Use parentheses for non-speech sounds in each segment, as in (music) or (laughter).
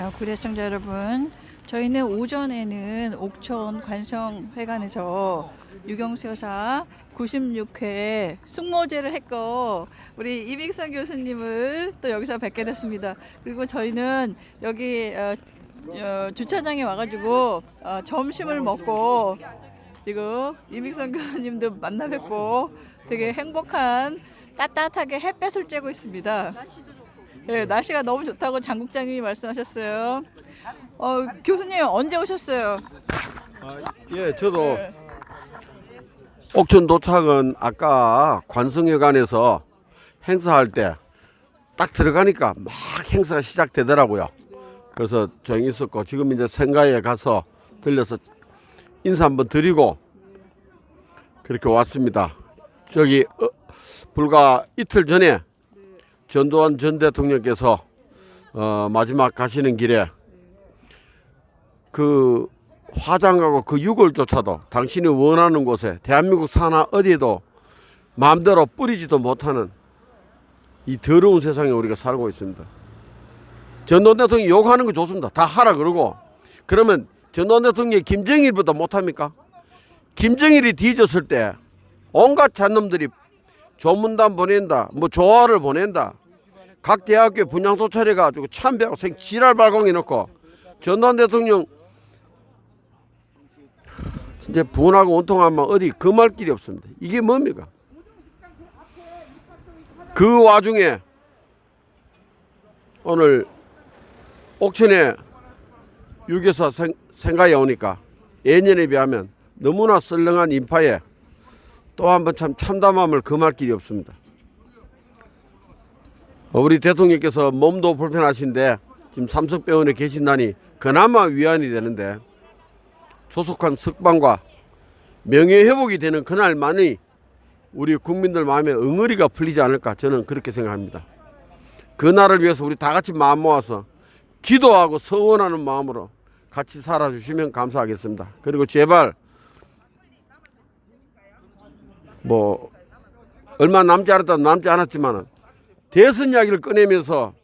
자, 구례 시청자 여러분, 저희는 오전에는 옥천 관성회관에서 유경수 여사 96회 숙모제를 했고 우리 이빅선 교수님을 또 여기서 뵙게 됐습니다. 그리고 저희는 여기 어, 어, 주차장에 와가지고 어, 점심을 먹고 지금 이믹선 교수님도 만나 뵙고 되게 행복한 따뜻하게 햇볕을 쬐고 있습니다. 네, 날씨가 너무 좋다고 장국장님이 말씀하셨어요. 어, 교수님 언제 오셨어요? 예, 저도 옥천 도착은 아까 관성회관에서 행사할 때 딱 들어가니까 막 행사가 시작되더라고요. 그래서 조용히 있었고 지금 이제 생가에 가서 들려서 인사 한번 드리고 그렇게 왔습니다. 저기 어, 불과 이틀 전에 전두환 전 대통령께서 어, 마지막 가시는 길에 그 화장하고 그 유골조차도 당신이 원하는 곳에 대한민국 산하 어디에도 마음대로 뿌리지도 못하는 이 더러운 세상에 우리가 살고 있습니다. 전두환 대통령이 욕하는 거 좋습니다. 다 하라 그러고 그러면 전두환 대통령이 김정일보다 못합니까? 김정일이 뒤졌을 때 온갖 잔놈들이 조문단 보낸다, 뭐 조화를 보낸다. 각 대학교 분향소 차려가지고 참배하고 생 지랄 발광해 놓고 전두환 대통령 진짜 분하고 온통하면 어디 금할 길이 없습니다. 이게 뭡니까? 그 와중에 오늘 옥천에 유교사 생, 생가에 오니까 예년에 비하면 너무나 썰렁한 인파에 또 한 번 참 참담함을 금할 길이 없습니다. 우리 대통령께서 몸도 불편하신데 지금 삼성병원에 계신다니 그나마 위안이 되는데 조속한 석방과 명예회복이 되는 그날만이 우리 국민들 마음에 응어리가 풀리지 않을까 저는 그렇게 생각합니다. 그날을 위해서 우리 다 같이 마음 모아서 기도하고 서원하는 마음으로 같이 살아주시면 감사하겠습니다. 그리고 제발 뭐 얼마 남지 않았다 남지 않았지만 대선 이야기를 꺼내면서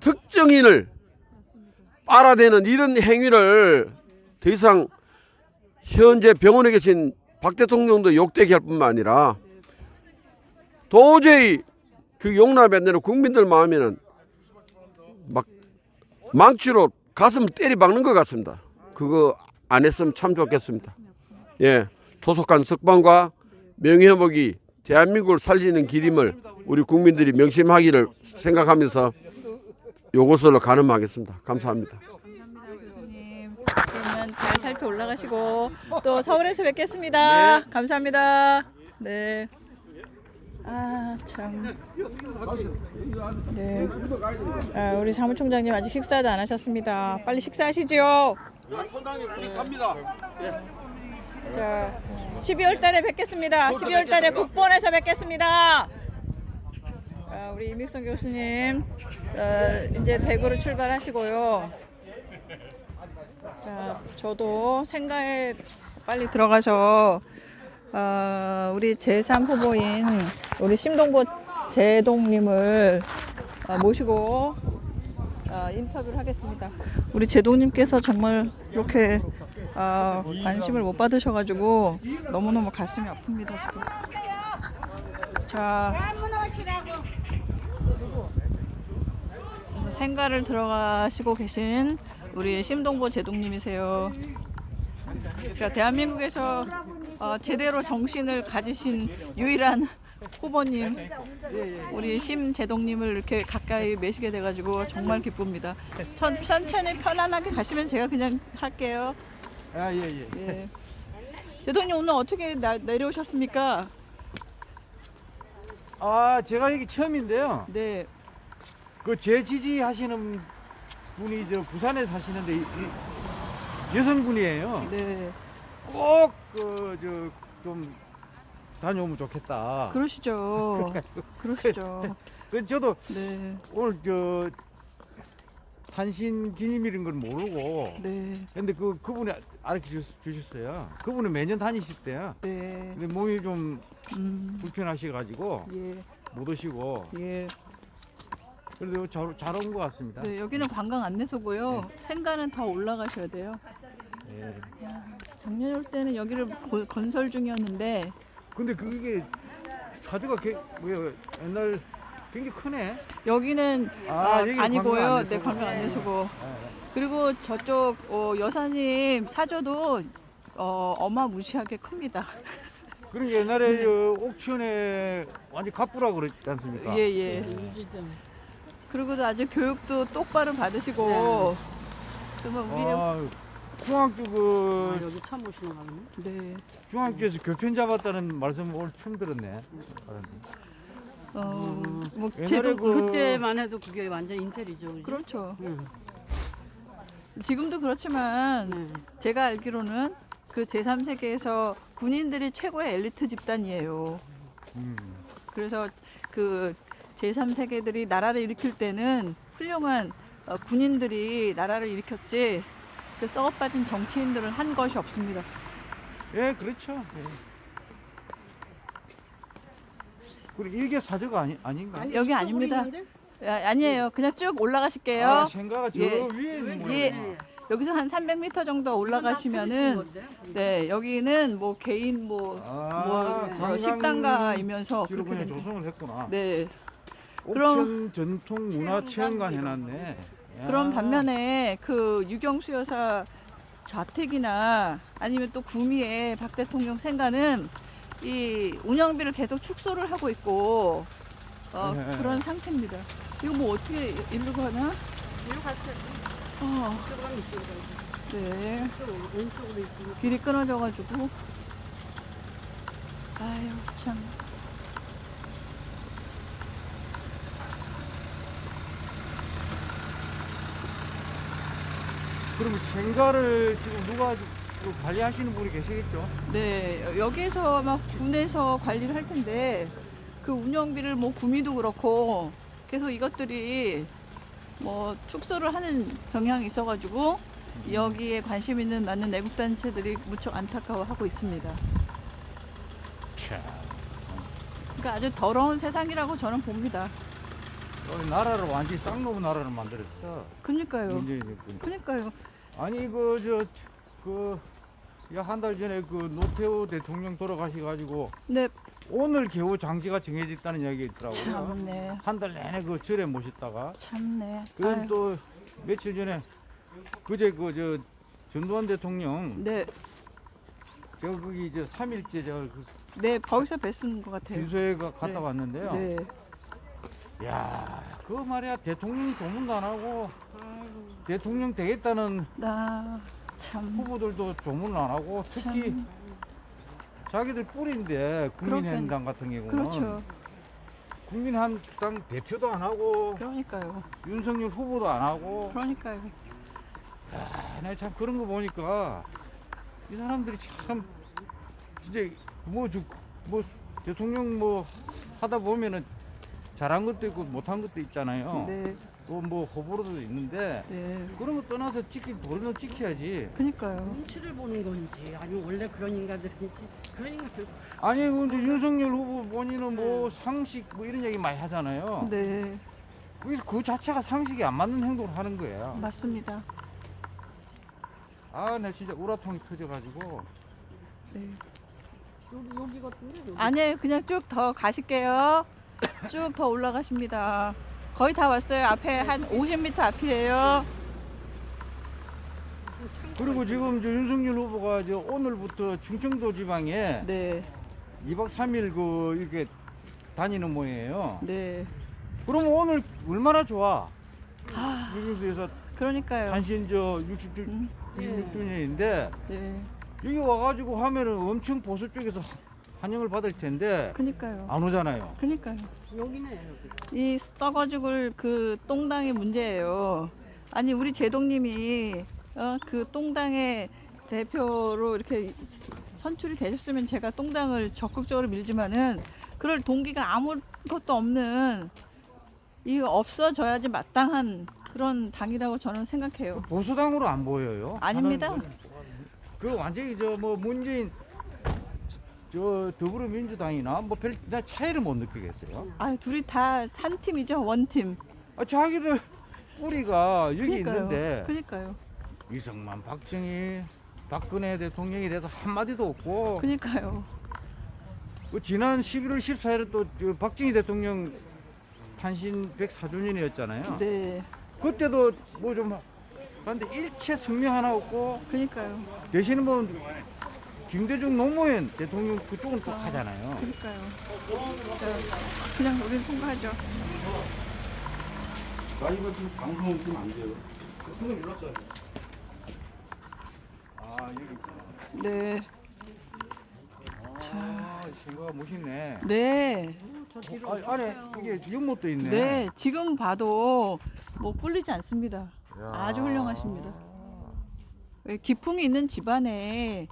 특정인을 빨아대는 이런 행위를 더 이상 현재 병원에 계신 박 대통령도 욕되게 할 뿐만 아니라 도저히 그 용납이 안 되는 국민들 마음에는 막 망치로 가슴 때리 박는 것 같습니다. 그거 안 했으면 참 좋겠습니다. 예, 조속한 석방과 명예회복이 대한민국을 살리는 길임을 우리 국민들이 명심하기를 생각하면서 요것으로 가늠하겠습니다. 감사합니다. 감사합니다, 교수님. 그러면 잘 살펴 올라가시고 또 서울에서 뵙겠습니다. 감사합니다. 네. 아 참. 네. 아, 우리 사무총장님 아직 식사도 안 하셨습니다. 빨리 식사하시죠. 총장님 갑니다. 자, 12월 달에 뵙겠습니다. 12월 달에 국본에서 뵙겠습니다. 아, 우리 이믹선 교수님 어, 이제 대구로 출발하시고요. 자, 저도 생가에 빨리 들어가서 어, 우리 제3 후보인 우리 심동보 제동님을 어, 모시고 어, 인터뷰를 하겠습니다. 우리 제동님께서 정말 이렇게 어, 관심을 못 받으셔가지고 너무너무 가슴이 아픕니다 지금. 자, 생가를 들어가시고 계신 우리 심동보 제동님이세요. 그러니까 대한민국에서 어, 제대로 정신을 가지신 유일한 후보님 우리 심재동님을 이렇게 가까이 매시게 돼가지고 정말 기쁩니다. 천, 천천히 편안하게 가시면 제가 그냥 할게요. 아, 예, 예. 예. 제동님 오늘 어떻게 나, 내려오셨습니까? 아, 제가 여기 처음인데요. 네, 그제 지지 하시는 분이 저 부산에 사시는데 이, 이 여성분이에요. 네. 꼭 그 저 좀 다녀오면 좋겠다. 그러시죠. 그러시죠. (laughs) 그 저도 네, 오늘 저 탄신 기념일인 걸 모르고 네. 근데 그 그분이 알려 주셨어요. 그분은 매년 다니실 때야. 네. 근데 몸이 좀 음. 불편하셔가지고 예. 못 오시고 예. 그래도 잘온 것 같습니다. 네, 여기는 관광 안내소고요. 생가는 더 올라가셔야 돼요. 예. 작년에 올 때는 여기를 고- 건설 중이었는데 근데 그게 사주가 개, 뭐야 옛날 굉장히 크네. 여기는 아, 아, 여기 아니고요. 관광 안내소고. 네, 관광 안내소고. 예. 그리고 저쪽 어, 여사님 사저도 어, 어마무시하게 큽니다. (laughs) 그러니까 옛날에 그 옥천에 완전 갑부라고 그랬지 않습니까? 예, 예. 그리고 아주 교육도 똑바로 받으시고 정말 우리 아, 중학교 그 여기 처음 오시는 거군요. 네. 중학교에서 교편 잡았다는 말씀 오늘 처음 들었네. 어, 뭐 옛날에 제도 그- 그때만 해도 그게 완전 인텔이죠. 그죠? 그렇죠. 응. 지금도 그렇지만 네. 제가 알기로는 그 제3세계에서 군인들이 최고의 엘리트 집단이에요. 음. 그래서 그 제3세계들이 나라를 일으킬 때는 훌륭한 어, 군인들이 나라를 일으켰지 그 썩어 빠진 정치인들은 한 것이 없습니다. 예, 그렇죠. 예. 그리고 일개 사저가 아니 아닌가? 여기 아닙니다. 아, 아니에요. 그냥 쭉 올라가실게요. 아, 생가가 저 예. 위에 있는 예. 거예요. 여기서 한 300m 정도 올라가시면은 네 여기는 뭐 개인 뭐, 아, 뭐, 뭐 관광 식당가이면서 그렇게. 조성을 했구나. 네. 그럼- 전통 문화 체험관 해놨네. 야. 그런 반면에 그 유경수 여사 자택이나 아니면 또 구미의 박 대통령 생가는 이 운영비를 계속 축소를 하고 있고 어, 네. 그런 상태입니다. 이거 뭐 어떻게 일로 가나? 뒤로 갔어요. 어. 네. 길이 끊어져가지고 아유 참. 그러면 생가를 지금 누가 그 관리하시는 분이 계시겠죠? 네, 여기에서 막 군에서 관리를 할 텐데 그 운영비를 뭐 구미도 그렇고 계속 이것들이 뭐 축소를 하는 경향이 있어가지고 여기에 관심 있는 많은 애국 단체들이 무척 안타까워하고 있습니다. 그러니까 아주 더러운 세상이라고 저는 봅니다. 우리 나라를 완전히 쌍놈 나라를 만들었어. 정권이. 그러니까요. 아니 그 그저그한 달 전에 그 노태우 대통령 돌아가셔 가지고 네, 오늘 겨우 장지가 정해졌다는 이야기가 있더라고요. 참네, 한 달 내내 그 절에 모셨다가 참네. 그럼 아유, 또 며칠 전에 그제 그 저 전두환 대통령 네, 저 거기 저 3일째 저그 네, 거기서 뵀은 것 같아요. 빈소에 가- 갔다 네. 왔는데요. 네, 야, 그 말이야 대통령 조문도 안 하고 대통령 되겠다는 나 참. 후보들도 조문을 안 하고 특히 참. 자기들 뿌리인데 국민의당 같은 경우는 그렇죠. 국민의당 대표도 안 하고 그러니까요. 윤석열 후보도 안 하고 그러니까요. 아, 내가 참 그런 거 보니까 이 사람들이 참 진짜 뭐, 저, 뭐 대통령 뭐 하다 보면은 잘한 것도 있고 못한 것도 있잖아요. 네, 또 뭐 호불호도 있는데 네. 그런 거 떠나서 지키 도리는 지켜야지. 그러니까요. 눈치를 보는 건지 아니면 원래 그런 인간들인지 그런 인간들 아니 근데 윤석열 후보 본인은 뭐 상식 뭐 이런 얘기 많이 하잖아요. 네, 그래서 그 자체가 상식이 안 맞는 행동을 하는 거예요. 맞습니다. 아, 내 진짜 우라통이 터져가지고. 네. 여기 여기 같은데 여기. 아니에요. 그냥 쭉 더 가실게요. 쭉 더 올라가십니다. 거의 다 왔어요. 앞에 한 50m 앞이에요. 그리고 지금 저 윤석열 후보가 저 오늘부터 충청도 지방에 네, 2박 3일 그 이렇게 다니는 모양이에요. 네. 그러면 오늘 얼마나 좋아? 윤석열에서 그러니까요. 단신 저 67, 음, 66주년인데 네, 여기 와가지고 하면은 엄청 보수 쪽에서 환영을 받을 텐데 그러니까요. 안 오잖아요. 그러니까요. 여기네 여기. 이 썩어 죽을 그 똥당의 문제예요. 아니 우리 제동님이 어, 그 똥당의 대표로 이렇게 선출이 되셨으면 제가 똥당을 적극적으로 밀지만은 그럴 동기가 아무것도 없는 이 없어져야지 마땅한 그런 당이라고 저는 생각해요. 보수당으로 안 보여요. 아닙니다. 그 완전히 저 뭐 문재인 저 더불어민주당이나 뭐 별 차이를 못 느끼겠어요. 아, 둘이 다 한 팀이죠, 원 팀. 아, 자기들 뿌리가 여기 그러니까요. 있는데 그러니까요. 이승만, 박정희, 박근혜 대통령에 대해서 한 마디도 없고 그러니까요. 그 지난 11월 14일에 또그 박정희 대통령 탄신 104주년이었잖아요. 네, 그때도 뭐좀 근데 일체 성명 하나 없고 그러니까요. 대신에 뭐 김대중 노무현 대통령 그쪽은 또 하잖아요. 그러니까요. 자, 그냥 우린 통과하죠. 나 이거 지금 방송 지금 안 돼요. 그거 눌렀잖아요. 아 여기 있구나. 네, 아 친구가 멋있네. 네, 아, 안에 이게 연못도 있네. 네. 지금 봐도 뭐 꿀리지 않습니다. 아주 훌륭하십니다. 왜 기풍이 있는 집안에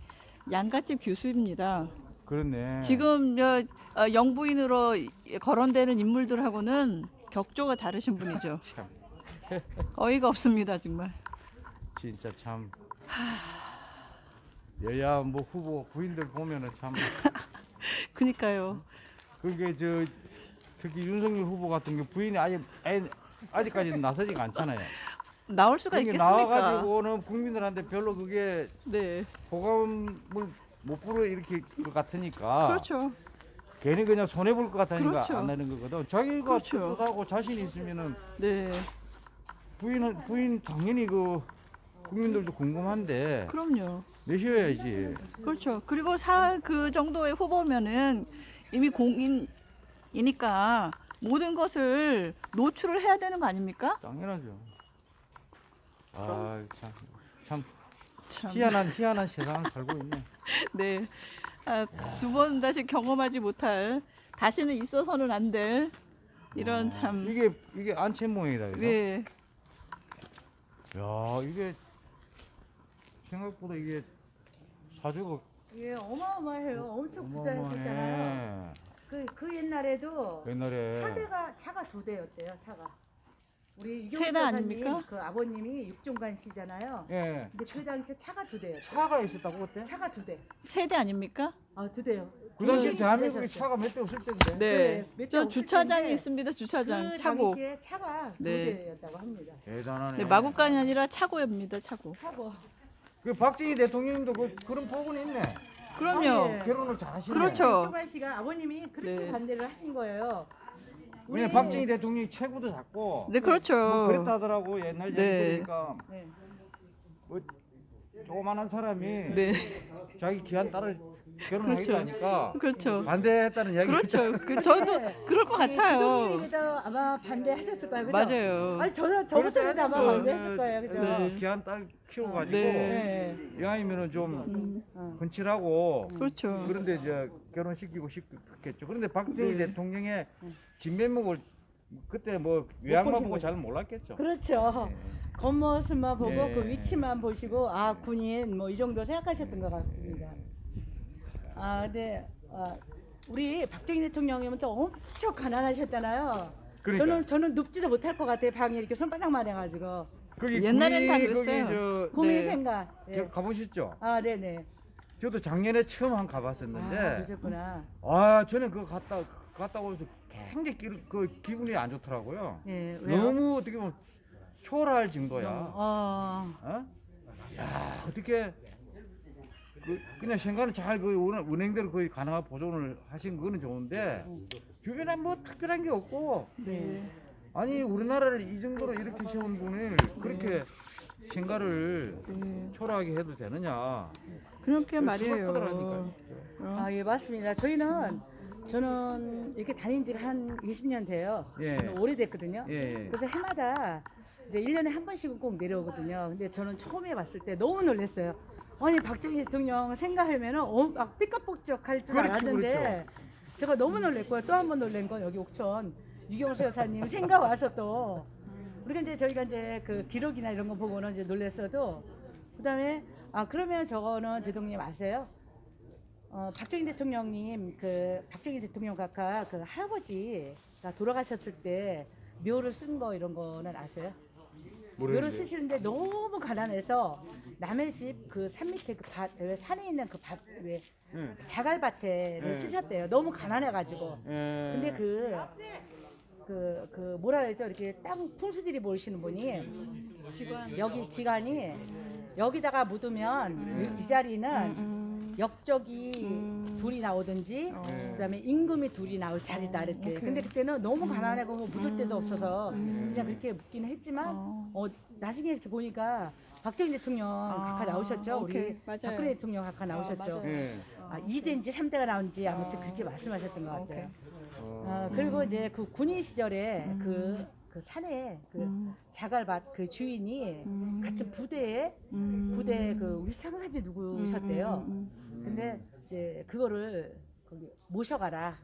양갓집 교수입니다. 그렇네. 지금 저 어, 영부인으로 거론되는 인물들하고는 격조가 다르신 분이죠. (laughs) 참 어이가 없습니다, 정말. 진짜 참 여야 뭐 후보 부인들 보면은 참 (laughs) 그니까요. 그게 저 특히 윤석열 후보 같은 경우 부인이 아예 아직까지는 나서지가 않잖아요. 나올 수가 있겠습니까? 나와가지고는 국민들한테 별로 그게 네, 호감을 못 불어 이렇게 것 같으니까 그렇죠. 괜히 그냥 손해 볼 것 같으니까 그렇죠. 안 하는 거거든. 자기가 그렇죠. 떳떳하고 자신 있으면은 네, 부인 부인 당연히 그 국민들도 궁금한데 그럼요. 내셔야지. 그렇죠. 그리고 사 그 정도의 후보면은 이미 공인이니까 모든 것을 노출을 해야 되는 거 아닙니까? 당연하죠. 아, 참, 참 참. 희한한 희한한 세상을 살고 있네. (laughs) 네. 아, 두 번 다시 경험하지 못할 다시는 있어서는 안 될 이런 참. 이게 이게 안채 모양이다. 이거. 네. 야, 이게 생각보다 이게 사주가 예, 어마어마해요. 엄청 부자였었잖아요. 어마어마해. 그, 그 옛날에도 옛날에 차대가 차가 두 대였대요. 차가. 우리 세대 아닙니까? 그 아버님이 육종관 씨잖아요. 예 근데 그 당시에 차가 두 대였대요. 차가 있었다고 그때? 차가 두 대. 세대 아닙니까? 아, 두 대요. 그 당시 굉장히 대한민국에. 차가 몇 대 없을 텐데. 네. 몇대 저 없을 주차장이 텐데 있습니다. 주차장. 그 차고. 당시에 차가 두 네. 대였다고 합니다. 대단하네. 네, 마구간이 아니라 차고입니다. 차고. 차고. 그 박정희 대통령도 그 그런 부분이 있네. 그럼요. 아, 예. 결혼을 잘하시네. 그렇죠. 육종관 씨가 아버님이 그렇게 네. 반대를 하신 거예요. 왜냐 우리- 박정희 대통령이 체구도 작고 네, 그렇죠. 뭐 그랬다 하더라고 옛날 네. 얘기니까 네. 뭐 조그만한 사람이 네. 자기 귀한 딸을 그렇죠. 하니까 그렇죠. 반대했다는 이야기. 그렇죠. 그 저도 그럴 것 같아요. 지도부인도 아마 반대하셨을 거예요. 그죠? 맞아요. 아니 저 저부터라도 아마 그, 반대했을 거예요. 그죠? 네. 귀한 딸 키워가지고 네. 네. 이왕이면은 좀 어. 건칠하고 그렇죠. 그런데 이제 결혼시키고 싶겠죠. 그런데 박정희 네. 대통령의 진면목을 그때 뭐 외양만. 보고 잘 몰랐겠죠. 그렇죠. 네. 겉모습만 보고 예. 그 위치만 보시고 아 군인 뭐 이 정도 생각하셨던 것 같습니다. 아 근데 아, 우리 박정희 대통령님은 또 엄청 가난하셨잖아요. 그러니까. 저는 저는 눕지도 못할 것 같아요. 방에 이렇게 손바닥만 해가지고 거기 옛날엔 다 구미 그랬어요. 거기 저 고민 네. 생각. 예. 저 가보셨죠? 아 네네. 저도 작년에 처음 한 아 가봤었는데 그러셨구나. 아 저는 그거 갔다 갔다 오면서 굉장히 기, 그 기분이 안 좋더라고요. 예. 왜요? 너무 어떻게 보면 초라할 정도야. 어. 어? 야 어떻게 그 그냥 생각은 잘그 은행대로 거의 가능한 보존을 하신 거는 좋은데 주변에 뭐 특별한 게 없고 네. 아니 우리나라를 이 정도로 이렇게 세운 분을 그렇게 생각을 네. 초라하게 해도 되느냐 그렇게 말이에요. 아, 예, 맞습니다. 저희는, 저는 이렇게 다닌 지가 한 20년 돼요. 예. 저는 오래됐거든요. 예, 예. 그래서 해마다 이제 1년에 한 번씩은 꼭 내려오거든요. 근데 저는 처음에 봤을 때 너무 놀랐어요. 아니, 박정희 대통령 생각하면은 어, 막 삐까복적 할줄 그렇죠, 알았는데 그렇죠. 제가 너무 놀랬고요. 또 한 번 놀란 건 여기 옥천 유경수 여사님 생각 와서 또 우리가 이제 저희가 이제 그 기록이나 이런 거 보고는 이제 놀랬어도 그다음에 아 그러면 저거는 제동님 아세요? 어, 박정희 대통령님 그 박정희 대통령 각하 그 할아버지가 돌아가셨을 때 묘를 쓴 거 이런 거는 아세요? 뭐라는데? 묘를 쓰시는데 너무 가난해서 남의 집 그 산 밑에 그 밭, 왜 산에 있는 그 밭, 왜 예. 자갈밭에를 네. 쓰셨대요. 너무 가난해가지고. 예. 근데 그, 그, 그, 뭐라 그러죠? 이렇게 땅 풍수지리 보시는 분이 직원 여기 지간이 여기다가 묻으면 이 자리는 역적이 둘이 나오든지 그다음에 임금이 둘이 나올 자리다 이렇게. 근데 그때는 너무 가난하고 뭐 묻을 데도 없어서 그냥 그렇게 묻기는 했지만 어, 나중에 이렇게 보니까 박정희 대통령 각하 나오셨죠? 우리 오케이. 맞아요. 박근혜 대통령 각하 나오셨죠? 맞아요. 예. 아, 2대인지 3대가 나온지 아무튼 그렇게 말씀하셨던 것 같아요. 어, 그리고 이제 그 군인 시절에 그, 그 산에 그 자갈밭 그 주인이 같은 부대에 부대 그 우리 상사지 누구셨대요. 근데 이제 그거를 거기 모셔가라.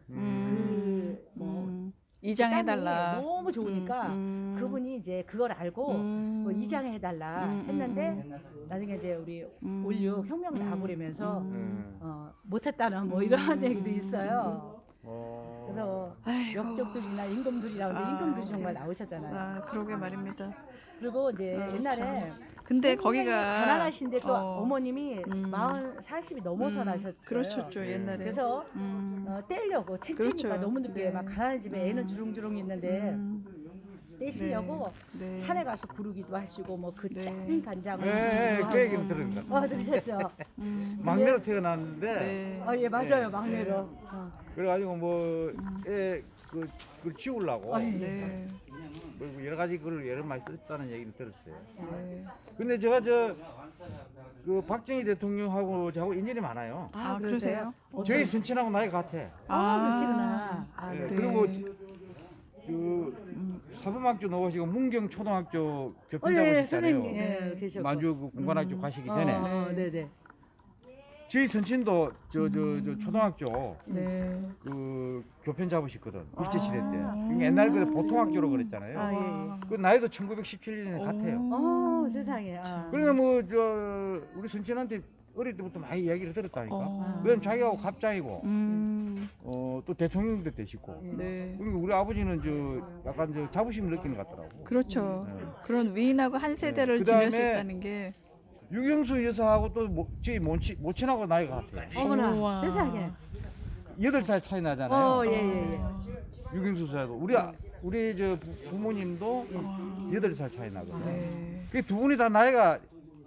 그뭐 이장해달라. 너무 좋으니까 음. 그분이 이제 그걸 알고 뭐 이장해달라 했는데 나중에 이제 우리 올류 혁명 나고리면서 음. 어, 못했다는 뭐 이런 얘기도 있어요. 어. 그래서 아이고. 역적들이나 하는데 아, 임금들이 정말. 나오셨잖아요. 아 그러게 말입니다. 그리고 이제 아, 옛날에 근데 거기가 가난하신데 또 어, 어, 머님이 음. 마흔 40이 넘어서 음, 나셨어요. 그렇죠 옛날에. 그래서 음, 어, 떼려고 챙기니까 그렇죠. 너무 늦게 네. 막 가난한 집에 애는 주렁주렁 있는데 음, 떼시려고 네. 산에 가서 구르기도 하시고 뭐그 네. 짠 간장을 예, 예, 드시기도 그 얘기는. 들었습니다. 어 들으셨죠? 음, 막내로 태어났는데 네. 어, 예 맞아요 막내로. 어. 그래가지고 뭐애그 그걸 키우려고 아, 예. 네. 뭐 여러 가지 그걸 여러 많이 썼다는 얘기는 들었어요. 네. 근데 제가 저 그 박정희 대통령하고 저하고 인연이 많아요. 아, 그러세요? 저희 순친하고 나이가 같아. 아, 그러시구나. 아, 예, 네. 그리고 그 사범학교 나오시고 문경 초등학교 어, 교편 예, 잡으셨잖아요. 선생님, 예, 계셨고. 만주 그 공관학교 가시기 전에 어, 네, 네. 저희 선친도 저 저 저 초등학교 네. 그 교편 잡으셨거든 일제 시대 때. 그러니까 옛날 그 보통 학교로 그랬잖아요. 아, 예, 예. 그 나이도 1917년에 같아요. 어, 세상에. 아. 그러니까 뭐 저 우리 선친한테 어릴 때부터 많이 이야기를 들었다니까. 어. 그다음 자기하고 갑장이고 음, 어, 또 대통령도 되시고. 네. 그리고 우리 아버지는 저 약간 저 자부심을 느끼는 것 같더라고. 그렇죠. 네. 그런 위인하고 한 세대를 네. 지낼 수 그다음에 있다는 게 유경수 여사하고 또 모, 저희 모친, 모친하고 나이가 같아요. 어머나, 우와. 세상에. 여덟 살 차이 나잖아요. 어, 예, 예, 예. 유경수 여사도 우리 아- 우리 저 부, 부모님도 여덟 살 차이 나거든요. 네. 그두 분이 다 나이가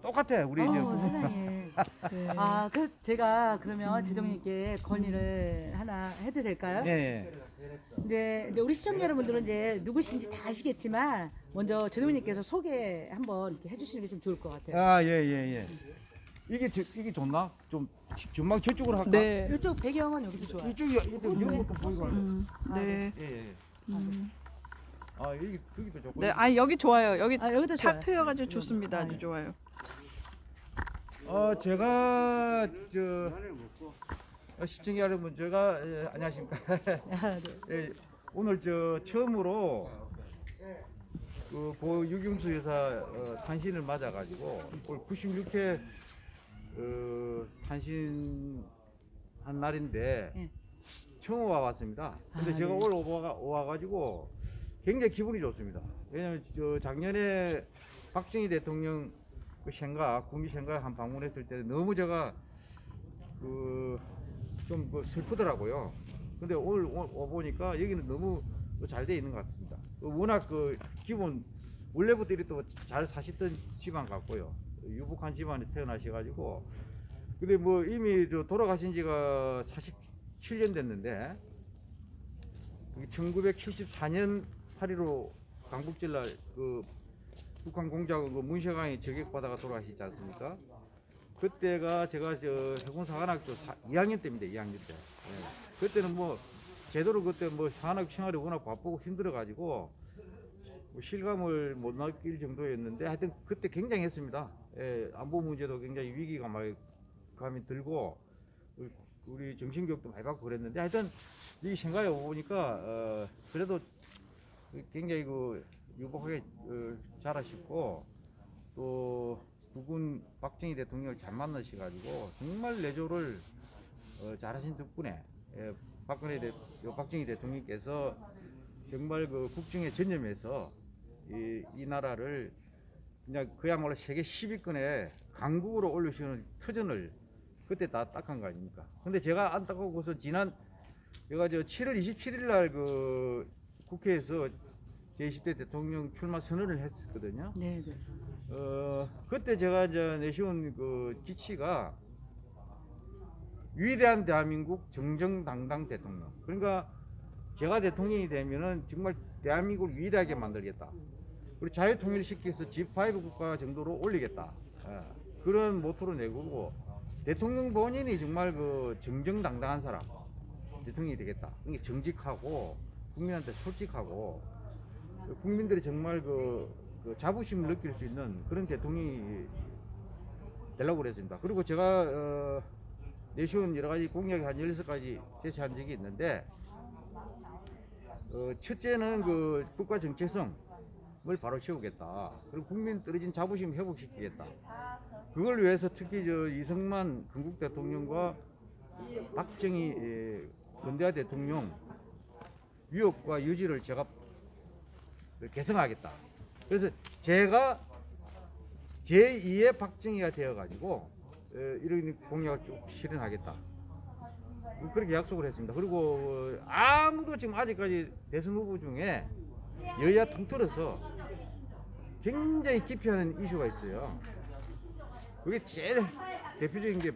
똑같아. 우리 이제 어, 부모. 세상에. (laughs) 네. 아, 그 제가 그러면 제동님께 건의를 하나 해도 될까요? 예, 예. 이제, 이제 우리 시청자 여러분들은 이제 누구신지 다 아시겠지만 먼저 제동님께서 소개 한번 이렇게 해주시는 게 좀 좋을 것 같아요. 아, 예, 예, 예. 이게 저, 이게 좋나? 좀 전망 저쪽으로 할까? 네. 이쪽 배경은 여기도 좋아요. 이쪽이 이쪽 이런 것도 보이고. 음, 네. 예, 예. 음. 아, 여기 여기도 좋고. 네. 아 여기 좋아요. 여기 아, 여기도 좋아요. 탁 트여가지고 좋습니다. 아주 좋아요. 어, 제가 저 어, 시청자 여러분, 제가 예, 안녕하십니까? (laughs) 아, 네. 예, 오늘 저 처음으로 그 고 유경수 여사 어, 탄신을 맞아가지고 올 96회 어, 탄신 한 날인데 예. 처음 와봤습니다. 근데 아, 제가 네. 오늘 오가, 와가지고 굉장히 기분이 좋습니다. 왜냐면 저 작년에 박정희 대통령 그 생각, 구미 생각 한 방문했을 때 너무 제가 그좀 그 슬프더라고요. 근데 오늘 와 보니까 여기는 너무 잘 돼 있는 것 같습니다. 그 워낙 그 기본 원래부터 이렇게 잘 사시던 집안 같고요. 유복한 집안에 태어나셔가지고 근데 뭐 이미 저 돌아가신 지가 47년 됐는데 1974년 8.15 강북전날 그 북한 공작은 그 문ሸ강이 저격받아가 돌아가시지 않습니까? 그때가 제가 저 해군사관학교 2학년 때입니다. 2학년 때. 예. 그때는 뭐 제대로 그때 뭐 사관학 생활이 워낙 바쁘고 힘들어가지고 뭐 실감을 못 느낄 정도였는데 하여튼 그때 굉장했습니다. 예, 안보 문제도 굉장히 위기감이 감이 들고 우리 정신교육도 많이 받고 그랬는데 하여튼 이 생각해 보니까 어, 그래도 굉장히 그 유복하게 어, 잘하셨고 또 부군 박정희 대통령을 잘 만나셔가지고 정말 내조를 어, 잘하신 덕분에 예, 박근혜 대, 요 박정희 대통령께서 정말 그 국정에 전념해서 이, 이 나라를 그냥 그야말로 세계 10위권에 강국으로 올리시는 터전을 그때 다 딱한 거 아닙니까? 근데 제가 안타까워서 지난 제가 저 7월 27일 날 그 국회에서 제20대 대통령 출마 선언을 했었거든요. 네, 네. 어 그때 제가 이제 내세운 그 지치가 위대한 대한민국 정정당당 대통령. 그러니까 제가 대통령이 되면은 정말 대한민국을 위대하게 만들겠다. 그리고 자유통일을 시켜서 G5 국가 정도로 올리겠다. 예, 그런 모토로 내고 대통령 본인이 정말 그 정정당당한 사람 대통령이 되겠다. 이게 정직하고 국민한테 솔직하고 그 국민들이 정말 그, 그 자부심을 느낄 수 있는 그런 대통령이 되려고 그랬습니다. 그리고 제가 어, 내세운 여러 가지 공약이 한 16가지 제시한 적이 있는데 어, 첫째는 그 국가 정체성을 바로 세우겠다. 그리고 국민 떨어진 자부심 회복시키겠다. 그걸 위해서 특히 저 이승만 건국 대통령과 박정희 예, 건대하 대통령 위협과 유지를 제가 개성하겠다. 그래서 제가 제2의 박정희가 되어가지고 어, 이런 공약을 쭉 실현하겠다. 그렇게 약속을 했습니다. 그리고 어, 아무도 지금 아직까지 대선 후보 중에 여야 통틀어서 굉장히 기피하는 이슈가 있어요. 그게 제일 대표적인 게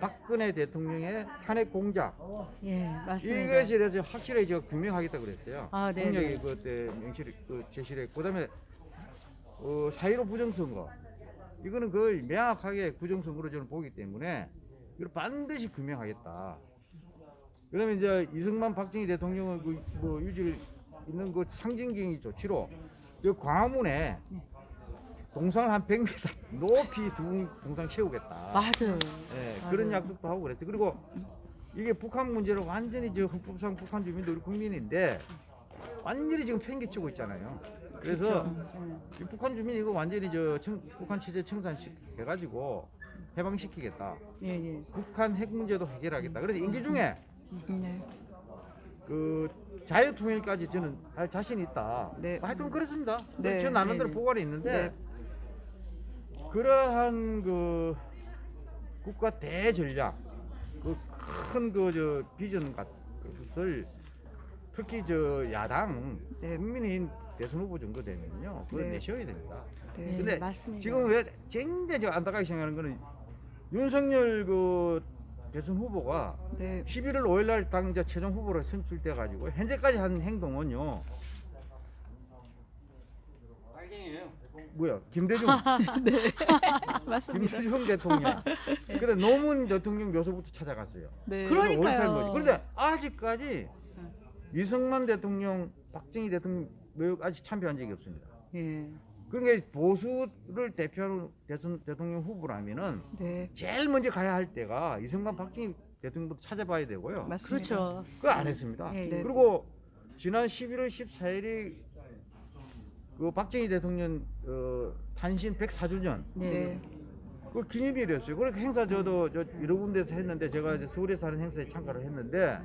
박근혜 대통령의 탄핵 공작. 예, 맞습니다. 이것에 대해서 확실하게 제가 규명하겠다 그랬어요. 아, 네, 공약이 네. 그때 명시를 그 제시를 했고 그다음에 어, 사이로 부정선거 이거는 거의 명확하게 부정선거로 저는 보기 때문에 이걸 반드시 규명하겠다. 그다음에 이제 이승만 박정희 대통령은 그, 뭐 유질 있는 그 상징적인 조치로 그 광화문에 동상을 한 100m 높이 두 동상 세우겠다. 맞아요. 예, 맞아요. 그런 약속도 하고 그랬어요. 그리고 이게 북한 문제를 완전히 저 헌법상 북한 주민들 우리 국민인데 완전히 지금 팽개치고 있잖아요. 그래서 이 북한 주민 이거 완전히 저 청, 북한 체제 청산시 해가지고 해방시키겠다. 예, 예. 북한 핵 문제도 해결하겠다. 그래서 임기 중에 네. 그 자유통일까지 저는 할 자신이 있다. 네. 하여튼 그렇습니다. 네. 저 나름대로 네. 보관이 있는데 네. 그러한 그 국가 대전략 그큰그저 비전 같은 특히 저 야당 네. 국민의힘 대선 후보 정도 되면요 그거 네. 내셔야 됩니다. 네. 예, 근데 맞습니다. 지금 왜 굉장히 저 안타깝게 생각하는 거는 윤석열 그 대선 후보가 네. 11월 5일 날 당자 최종 후보로 선출돼 가지고 현재까지 한 행동은요. 뭐야 김대중 (laughs) (laughs) 맞습니다. 김대중 대통령 근데 노무현 대통령 묘소부터 찾아갔어요 네. 그러니까요. 그런데 아직까지 이승만 대통령 박정희 대통령 묘 아직 참배한 적이 없습니다 예. 그러니까 보수를 대표하는 대선 대통령 후보라면은 네. 제일 먼저 가야 할 때가 이승만 박정희 대통령부터 찾아봐야 되고요 맞습니다. 그렇죠. 그거 안 했습니다. 예, 네. 그리고 지난 11월 14일이 그 박정희 대통령 어, 탄신 104주년 네. 네. 그 기념일이었어요. 그렇게 행사 저도 저 여러 군데서 했는데 제가 이제 서울에서 하는 행사에 참가를 했는데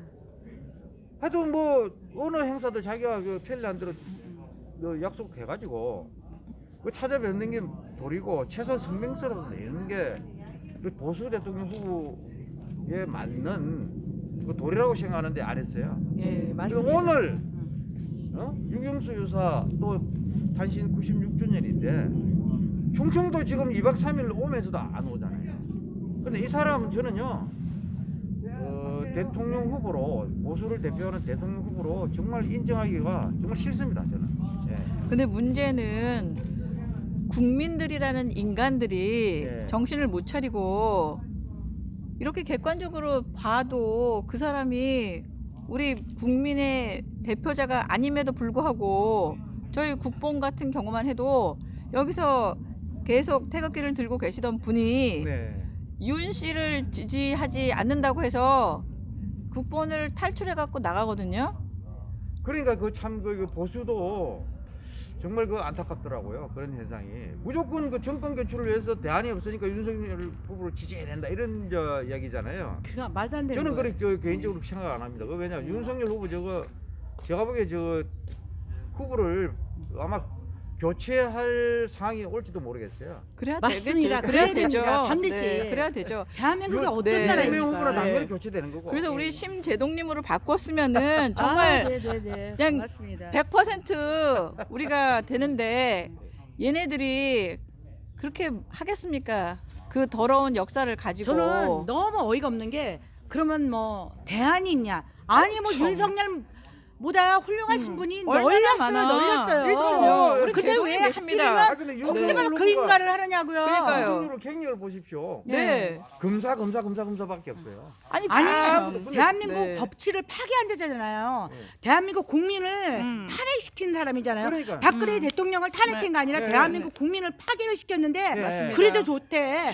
하여튼 뭐 어느 행사도 자기가 그 편리한 대로 그 약속해가지고 그 찾아뵙는 게 도리고 최소한 성명서라도 내는 게그 보수 대통령 후보에 맞는 그 도리라고 생각하는데 안 했어요. 예, 맞습니다. 오늘 어? 유경수 여사 또 단신 96주년인데 충청도 지금 2박 3일 오면서도 안 오잖아요. 근데 이 사람 저는요 어, 대통령 후보로 보수를 대표하는 대통령 후보로 정말 인정하기가 정말 싫습니다 저는. 예. 근데 문제는 국민들이라는 인간들이 네. 정신을 못 차리고 이렇게 객관적으로 봐도 그 사람이 우리 국민의 대표자가 아님에도 불구하고 저희 국뽕 같은 경우만 해도 여기서 계속 태극기를 들고 계시던 분이 네. 윤 씨를 지지하지 않는다고 해서 국본을 탈출해 갖고 나가거든요. 그러니까 그참그 보수도 정말 그 안타깝더라고요 그런 현상이 무조건 그 정권 교체를 위해서 대안이 없으니까 윤석열 후보를 지지해야 된다 이런 저 이야기잖아요. 그가 말도 안 되는 저는 거예요. 그렇게 저 개인적으로 생각 안 합니다. 그 왜냐 윤석열 후보 저거 제가 보기에 저 후보를 아마 교체할 상황이 올지도 모르겠어요. 그래야 맞습니다. 되겠죠. 그래야 되죠. 반드시. 네, 그래야 되죠. 대한민국이 요- 어떤 네. 나라입니까? 당연히 네. 교체되는 거고. 그래서 우리 네. 심재동님으로 바꿨으면은 (laughs) 정말 아, 네네네. 그냥 맞습니다. 100% 우리가 되는데 얘네들이 그렇게 하겠습니까? 그 더러운 역사를 가지고 저는 너무 어이가 없는 게 그러면 뭐 대안이 있냐? 아니 뭐 그렇죠. 윤석열 보다 훌륭하신 분이 널렸어요, 많아. 널렸어요. 있죠. 우리 근데 왜 계십니다. 하필이면 아, 윤석열 그 인가를 하느냐고요. 그러니까요. 갱년을 보십시오. 네. 검사 검사 검사 검사밖에 없어요. 아니 아니 참. 대한민국 네. 법치를 파괴한 자잖아요. 네. 대한민국 국민을 음. 탄핵시킨 사람이잖아요. 그러니까. 박근혜 음. 대통령을 탄핵한 게 아니라 네, 대한민국 국민을 파괴를 시켰는데 네. 맞습니다. 그래도 좋대.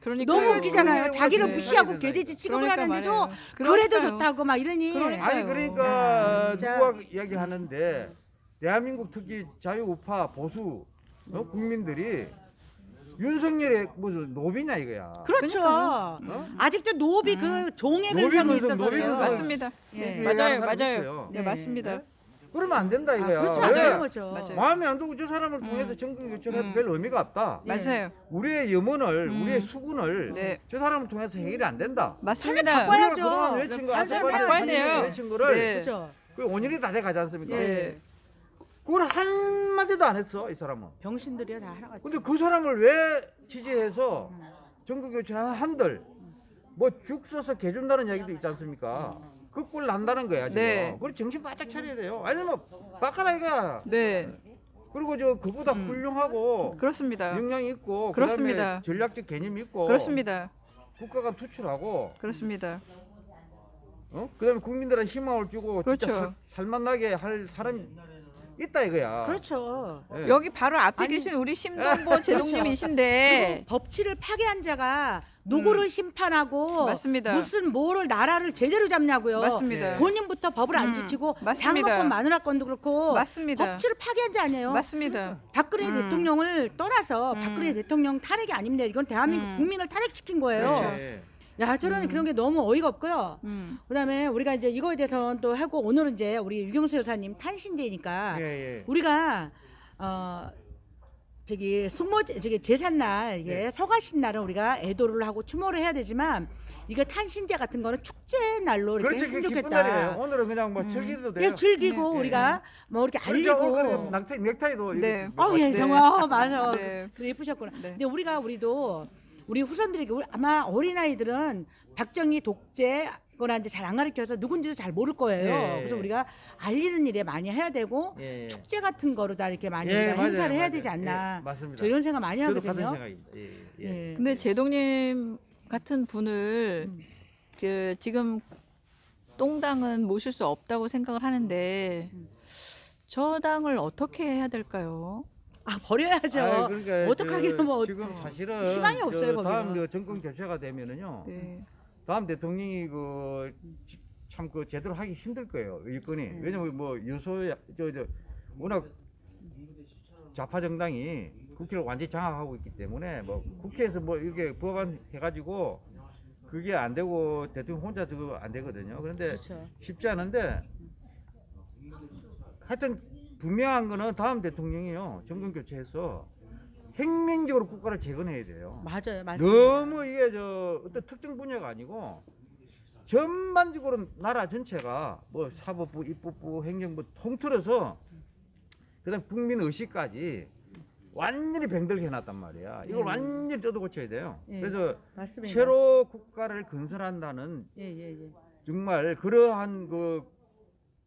그러니까 너무 웃기잖아요. 네. 자기를 네. 무시하고 네. 개돼지 취급을 그러니까 하는데도. 그래도. 좋다고 막 이러니. 그러니까. 아니 그러니까 누가 이야기하는데 대한민국 특히 자유우파 보수 어? 국민들이 윤석열의 무슨 노비냐 이거야. 그렇죠. 어? 아직도 노비 그 종의 노비 근성이 근성, 노비 있어서요. 근성. 맞습니다. 네, 예. 맞아요, 얘기하는 사람이 맞아요. 있어요. 네, 네. 맞습니다. 그러면 안 된다 아, 이거야. 그렇죠. 왜? 안 맞아요. 거죠. 맞아요. 마음에 안 들고 저 사람을 통해서 정권 교체를 해도 음. 별 의미가 없다. 예. 맞아요. 우리의 염원을, 음. 우리의 숙원을 네. 저 사람을 통해서 해결이 안 된다. 맞습니다. 바꿔야- 우리가 그동안 해야죠. 외친 거, 한 사람 아까까지 바꿔야 돼요. 외친 거를 네. 그렇죠. 그 5년이 다 돼 가지 않습니까? 네. 그걸 한 마디도 안 했어 이 사람은. 병신들이야 다 하나같이. 근데 그 사람을 왜 지지해서 교체를 한들 뭐죽 써서 개 준다는 이야기도 있지 않습니까? 그 꼴 난다는 거야 지금. 네. 그걸 정신 바짝 차려야 돼요. 아니면 바꿔라 이거야. 네, 그리고 저 그보다 음. 훌륭하고 그렇습니다. 역량이 있고 그렇습니다. 전략적 개념이 있고 그렇습니다. 국가가 투출하고 그렇습니다. 어? 그다음에 국민들한테 희망을 주고 진짜 그렇죠. 살, 살만나게 할 사람이 있다 이거야. 그렇죠. 예. 여기 바로 앞에 아니, 계신 우리 (laughs) 심동보 제동님이신데 그리고 법치를 파괴한 자가 누구를 심판하고 음. 맞습니다. 무슨 뭐를 나라를 제대로 잡냐고요. 맞습니다. 네. 본인부터 법을 안 음, 지키고 맞습니다. 장모권 마누라권도 그렇고 맞습니다. 법치를 파괴한 자 아니에요. 맞습니다. 박근혜 음. 대통령을 떠나서 음. 박근혜 대통령 탄핵이 아닙니다. 이건 대한민국 음. 국민을 탄핵시킨 거예요. 네. 야 저는 음. 그런 게 너무 어이가 없고요. 음. 그다음에 우리가 이제 이거에 대해서는 또 하고 오늘은 이제 우리 유경수 여사님 탄신제니까 예, 예. 우리가 어 저기 숙모 저기 제삿날 이게 네. 서가신 날은 우리가 애도를 하고 추모를 해야 되지만 이게 탄신제 같은 거는 축제 날로 이렇게 그렇지 했으면 좋겠다. 오늘은 그냥 뭐 음. 즐기도 돼요. 예, 즐기고 네. 우리가 뭐 이렇게 그렇죠. 어, 그래, 알리고. 넥타이, 넥타이도 네. 이렇게 어, 예, 네. 정말 어, 맞아. 네. 그 예쁘셨구나. 네. 근데 우리가 우리도 우리 후손들에게 우리- 아마 어린 아이들은 박정희 독재 거나 이제 잘 안 가르쳐서 누군지도 잘 모를 거예요. 예, 예. 그래서 우리가 알리는 일에 많이 해야 되고 예, 예. 축제 같은 거로 다 이렇게 많이 예, 우리가 맞아요, 행사를 해야 맞아요. 되지 않나. 예, 맞습니다. 저 이런 생각 많이 하거든요. 예, 예. 예. 근데 제동님 같은 분을 음. 그 지금 똥당은 모실 수 없다고 생각을 하는데 음. 저 당을 어떻게 해야 될까요? 아 버려야죠. 아이, 그러니까 어떡하기는 저 뭐 지금 사실은 희망이 저 없어요, 다음 거기는. 저 정권 교체가 되면은요. 네. 다음 대통령이 그 참 그 제대로 하기 힘들 거예요 일꾼이 음. 왜냐면 뭐 요소 저 저 워낙 좌파 정당이 국회를 완전히 장악하고 있기 때문에 뭐 국회에서 뭐 이렇게 법안 해가지고 그게 안 되고 대통령 혼자 그거 안 되거든요 그런데 그렇죠. 쉽지 않은데 하여튼 분명한 거는 다음 대통령이요 정권 교체해서 혁명적으로 국가를 재건해야 돼요. 맞아요, 맞아요. 너무 이게 저 어떤 특정 분야가 아니고 전반적으로 나라 전체가 뭐 사법부, 입법부, 행정부 통틀어서 그다음 국민 의식까지 완전히 병들게 해놨단 말이야. 이걸 예. 완전히 뜯어 고쳐야 돼요. 예. 그래서 맞습니다. 새로 국가를 건설한다는 예, 예, 예. 정말 그러한 그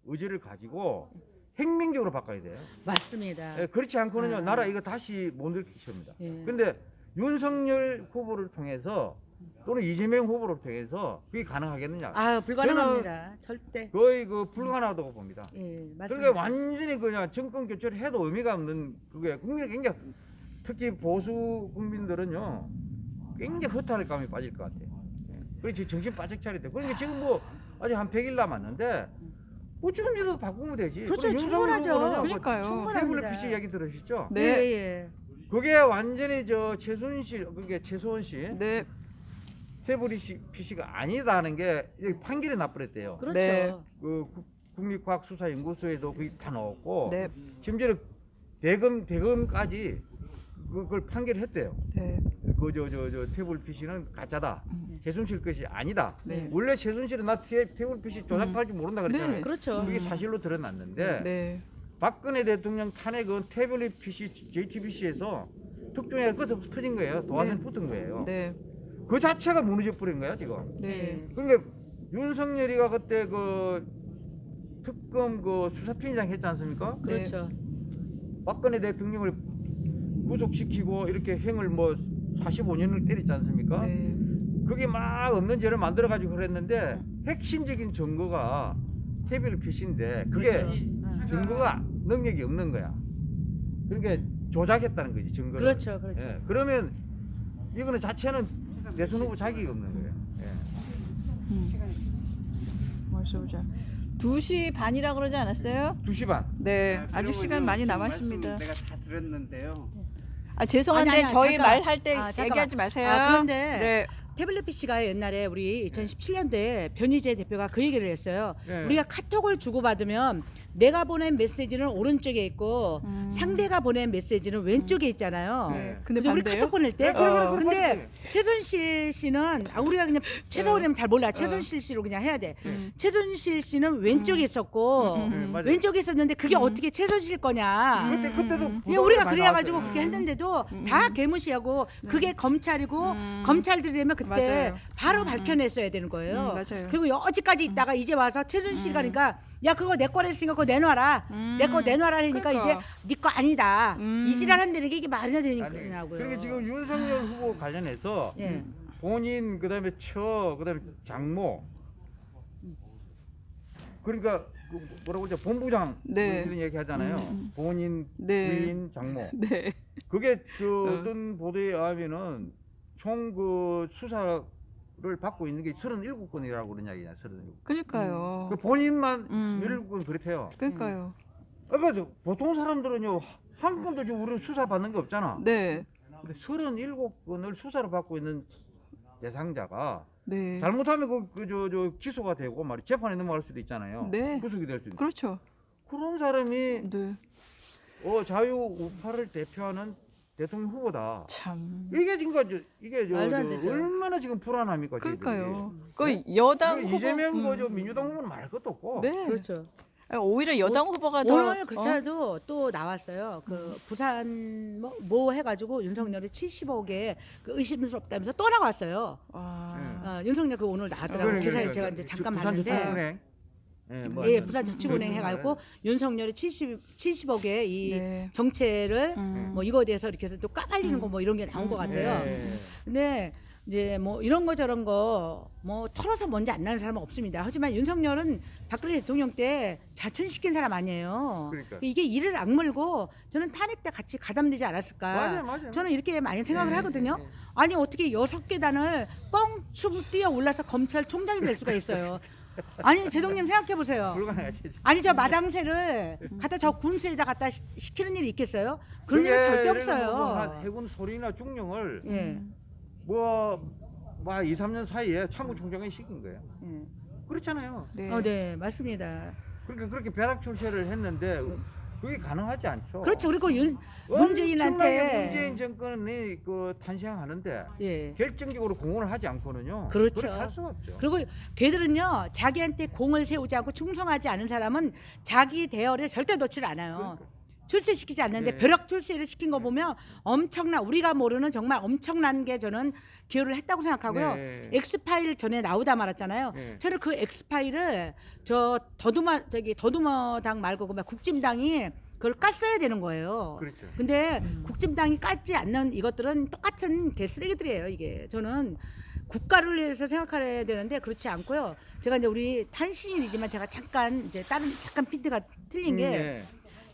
의지를 가지고 혁명적으로 바꿔야 돼요. 맞습니다. 예, 그렇지 않고는요 아. 나라 이거 다시 못 일으키십니다. 예. 근데 윤석열 후보를 통해서 또는 이재명 후보를 통해서 그게 가능하겠느냐? 아, 불가능합니다. 절대. 거의 그 불가능하다고 봅니다. 예, 맞습니다. 그러니까 완전히 그냥 정권 교체를 해도 의미가 없는 그게 국민이 굉장히 특히 보수 국민들은요 굉장히 허탈할 감이 빠질 것 같아요. 예. 그래서 정신 바짝 돼. 그러니까 지금 뭐 아직 한 100일 남았는데 뭐 지금이라도 바꾸면 되지. 그렇죠, 충분하죠. 그러니까요. 충분합니다. 태블릿 PC 이야기 들으셨죠? 네. 예, 예, 예. 그게 완전히 저 최순실 그게 최소원 씨 네. 태블릿 PC가 아니다는 게 판결이 나버렸대요. 그렇죠. 네. 그 국- 국립과학수사연구소에도 그게 다 나왔고 네. 심지어 대금 대금까지 그걸 판결했대요. 네. 그저저저 태블 PC는 가짜다. 최순실 것이 아니다. 네. 원래 최순실은 나 태, 태블 PC 조작할 줄 모른다 그랬잖아요. 네. 그렇죠. 그게 사실로 드러났는데 네. 박근혜 대통령 탄핵은 태블릿 PC JTBC에서 특종에 꺼서 터진 거예요. 도화선 네. 붙은 거예요. 네. 그 자체가 무너져 버린 거야 지금. 네. 그러니까 윤석열이가 그때 그 특검 그 수사팀장 했지 않습니까? 그렇죠. 박근혜 대통령을 구속시키고 이렇게 행을 뭐 45년을 때렸지 않습니까? 네. 그게 막 없는 죄를 만들어 가지고 그랬는데 핵심적인 증거가 태블릿 PC인데 그게 그렇죠. 증거가 능력이 없는 거야. 그러니까 조작했다는 거지 증거를. 그렇죠. 그렇죠. 예, 그러면 이거는 자체는 대선 후보 자격이 없는 거예요. 예. 벌써 보자. 2시 반이라 그러지 않았어요? 2시 반. 네. 아 직 시간 많이 남았습니다. 내가 다 들었는데요. 아, 죄송한데 아니, 아니, 저희. 말할 때 아, 잠깐만. 얘기하지 마세요. 아, 그런데 네. 태블릿 PC가 옛날에 우리 2017년도에 변희재 대표가 그 얘기를 했어요. 네. 우리가 카톡을 주고받으면 내가 보낸 메시지는 오른쪽에 있고 음. 상대가 보낸 메시지는 왼쪽에 있잖아요. 네. 근데 그래서 우리? 카톡 보낼 때 네, 그래, 그래, 어, 그래, 근데. 최순실 씨는 아 우리가 그냥 최서원이면 잘 몰라. 최순실 씨로 그냥 해야 돼. 음. 최순실 씨는 왼쪽에 있었고 음, 네, 맞아요. 왼쪽에 있었는데 그게 어떻게 최순실 거냐. 그때 그때도 예, 우리가 그래 가지고 나왔어요. 그렇게 했는데도 다 개무시하고 그게 검찰이고 음. 검찰들이면 그때 맞아요. 바로 밝혀냈어야 되는 거예요. 음, 맞아요. 그리고 여지까지 있다가 이제 와서 최순실 가니까 야 그거 내 거랬으니까 그거 내놔라. 음. 내거 내놔라 하니까 그러니까. 이제 네 거 아니다. 음. 이 지랄한다는 게 이게 말이나 되냐고요. 그러니까 지금 윤석열 후보 관련해서 예. 본인 그다음에 처 그다음에 장모 그러니까 그 뭐라고 그러죠 본부장 네. 이런 얘기 하잖아요. 음. 본인 네. 부인 장모 (laughs) 네. 그게 저 어. 어떤 보도에 의하면은 총 그 수사 를 받고 있는 게 37건이라고 그런 이야기냐 37건. 그러니까요. 그 본인만 음. 17건 그렇대요. 그러니까요. 그러니까 보통 사람들은요 한 건도 지금 우리는 수사 받는 게 없잖아. 네. 근데 37건을 수사를 받고 있는 대상자가 네. 잘못하면 그 그 저 저 기소가 되고 말이 재판에 넘어갈 수도 있잖아요. 네. 구속이 될 수도 있고. 그렇죠. 그런 사람이 네. 어 자유 우파를 대표하는 대통령 후보다. 참. 이게 지금 저 이게 저, 저. 얼마나 지금 불안합니까? 그러니까요. 저희들이. 그 여당 그 후보 이재명 음. 뭐저 민주당 후보는 말할 것도 없고. 네. 그렇죠. 아니, 오히려 여당 후보가 더 오늘 어? 그차도 또 나왔어요. 그 부산 뭐, 뭐 해가지고 윤석열이 70억에 그 의심스럽다면서 또 나왔어요. 아. 어, 윤석열 그 오늘 나왔더라고 그래, 요 기사에 그래, 제가 그래. 이제 잠깐 봤는데. 예, 뭐 예. 부산 저축은행 해가지고 윤석열이 70 70억의 이 네. 정체를 음. 뭐 이거에 대해서 이렇게 해서 또 까발리는 거뭐 이런 게 나온 것 같아요. 예. 근데 이제 뭐 이런 거 저런 거 뭐 털어서 뭔지 안 나는 사람은 없습니다. 하지만 윤석열은 박근혜 대통령 때 자천시킨 사람 아니에요. 그러니까. 이게 이를 악물고 저는 탄핵 때 같이 가담되지 않았을까. 맞아요, 맞아요. 저는 이렇게 많이 생각을 네, 하거든요. 네, 네. 아니 어떻게 여섯 계단을 뻥충 뛰어 올라서 검찰총장이 될 수가 있어요. (laughs) 아니 제동님 생각해 보세요. 불가능하지. 아니 저 마당새를 갖다 저 군수에다 갖다 시- 시키는 일이 있겠어요? 그런 일은 그게 절대 뭐 없어요. 한 해군 소리나 중령을 예. 뭐, 뭐 2, 3년 사이에 참모총장이 시킨 거예요. 예. 그렇잖아요. 네. 어, 네, 맞습니다. 그러니까 그렇게 벼락 출세를 했는데 그게 가능하지 않죠. 그렇죠. 그리고 윤 문재인한테 문재인 정권이 그 탄생하는데 예. 결정적으로 공헌을 하지 않고는요. 그렇죠. 그렇게 할 수가 없죠. 그리고 걔들은요 자기한테 공을 세우지 않고 충성하지 않은 사람은 자기 대열에 절대 놓질 않아요. 그러니까. 출세시키지 않는데 네. 벼락 출세를 시킨 거 보면 엄청난 우리가 모르는 정말 엄청난 게 저는 기여를 했다고 생각하고요. 네. 엑스파일 전에 나오다 말았잖아요. 네. 저는 그 엑스파일을 저 더두마 저기 더두머당 말고 그 국짐당이 그걸 깠어야 되는 거예요. 그렇죠. 근데 국짐당이 깠지 않는 이것들은 똑같은 개쓰레기들이에요. 이게 저는 국가를 위해서 생각해야 되는데 그렇지 않고요. 제가 이제 우리 탄신일이지만 제가 잠깐 이제 다른 약간 핀트가 틀린 게 네.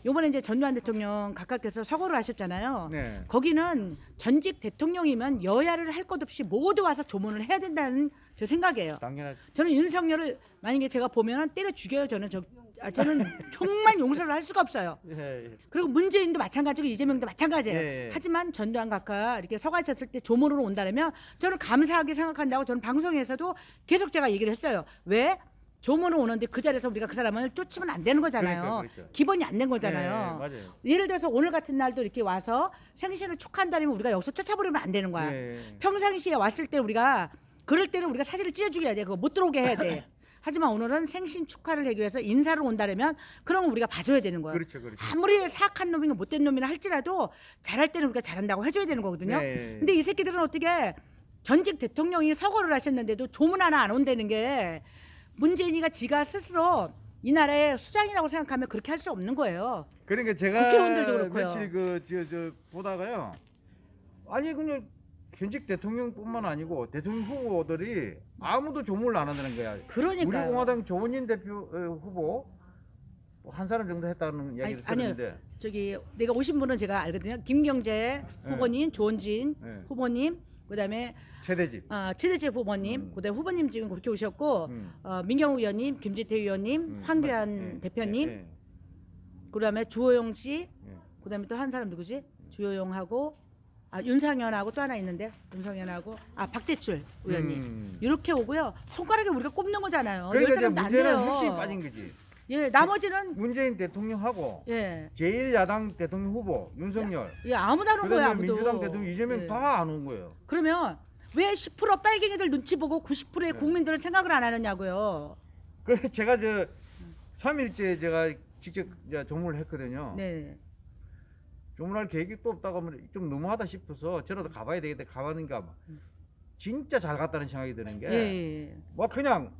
요번에 이제 전두환 대통령 각각께서 서거를 하셨잖아요. 네. 거기는 전직 대통령이면 여야를 할 것 없이 모두 와서 조문을 해야 된다는 제 생각이에요. 당연하죠. 저는 윤석열을 만약에 제가 보면 때려 죽여요. 저는 저 아, 저는 정말 용서를 할 수가 없어요. 예, 예. 그리고 문재인도 마찬가지고 이재명도 마찬가지예요. 예, 예. 하지만 전두환 각하 이렇게 서가셨을 때 조문으로 온다면 저는 감사하게 생각한다고 저는 방송에서도 계속 제가 얘기를 했어요. 왜? 조문을 오는데 그 자리에서 우리가 그 사람을 쫓으면 안 되는 거잖아요. 그러니까, 그렇죠. 기본이 안된 네, 거잖아요. 예를 들어서 오늘 같은 날도 이렇게 와서 생신을 축하한다면 우리가 여기서 쫓아버리면 안 되는 거야. 네. 평상시에 왔을 때 우리가 그럴 때는 우리가 사진을 찢어주게 돼. 그거 못 들어오게 해야 돼. (laughs) 하지만 오늘은 생신 축하를 하기 위해서 인사를 온다면 그런 거 우리가 봐줘야 되는 거야. 그렇죠, 그렇죠. 아무리 사악한 놈이고 못된 놈이나 할지라도 잘할 때는 우리가 잘한다고 해줘야 되는 거거든요. 네. 근데 이 새끼들은 어떻게 전직 대통령이 서거를 하셨는데도 조문 하나 안 온다는 게 문재인이가 지가 스스로 이 나라의 수장이라고 생각하면 그렇게 할 수 없는 거예요. 그러니까 제가 국회의원들도 그렇고요. 며칠 그 저 저 보다가요. 아니 그냥 현직 대통령뿐만 아니고 대통령 후보들이 아무도 조문을 안 한다는 거야. 우리 그러니까요. 공화당 조원진 대표 어, 후보 뭐한 사람 정도 했다는 이야기를 아니, 아니요. 들었는데 저기 내가 오신 분은 제가 알거든요. 김경재 후보님, 조원진 네. 후보님, 그다음에 최대집. 아, 최대재 후보님, 음. 그다음에 후보님 지금 그렇게 오셨고 음. 어, 민경우 의원님, 김지태 의원님, 음, 황교안 맞- 대표님, 예, 예, 그다음에 주호영 씨, 예. 그다음에 또 한 사람 누구지? 주호영하고 아 윤상현하고 또 하나 있는데 윤상현하고 아 박대출 의원님 음. 이렇게 오고요. 손가락에 우리가 꼽는 거잖아요. 열 그러니까 이제 문제는. 핵심이 빠진 거지. 예, 나머지는 문재인 대통령하고 예, 제1야당 대통령 후보 윤석열 예 아무도 안 온. 그다음에 아무도. 민주당 대통령 이재명 예. 다안 온 거예요. 그러면 왜 10% 빨갱이들 눈치 보고 90%의 네. 국민들은 생각을 안 하느냐고요. 그래 제가 저 3일째 제가 직접 조문을 했거든요. 네. 조문할 계획이 또 없다고 하면 좀 너무하다 싶어서 저라도 가봐야 되겠다 가봤는가 진짜 잘 갔다는 생각이 드는 게 예. 예. 뭐 그냥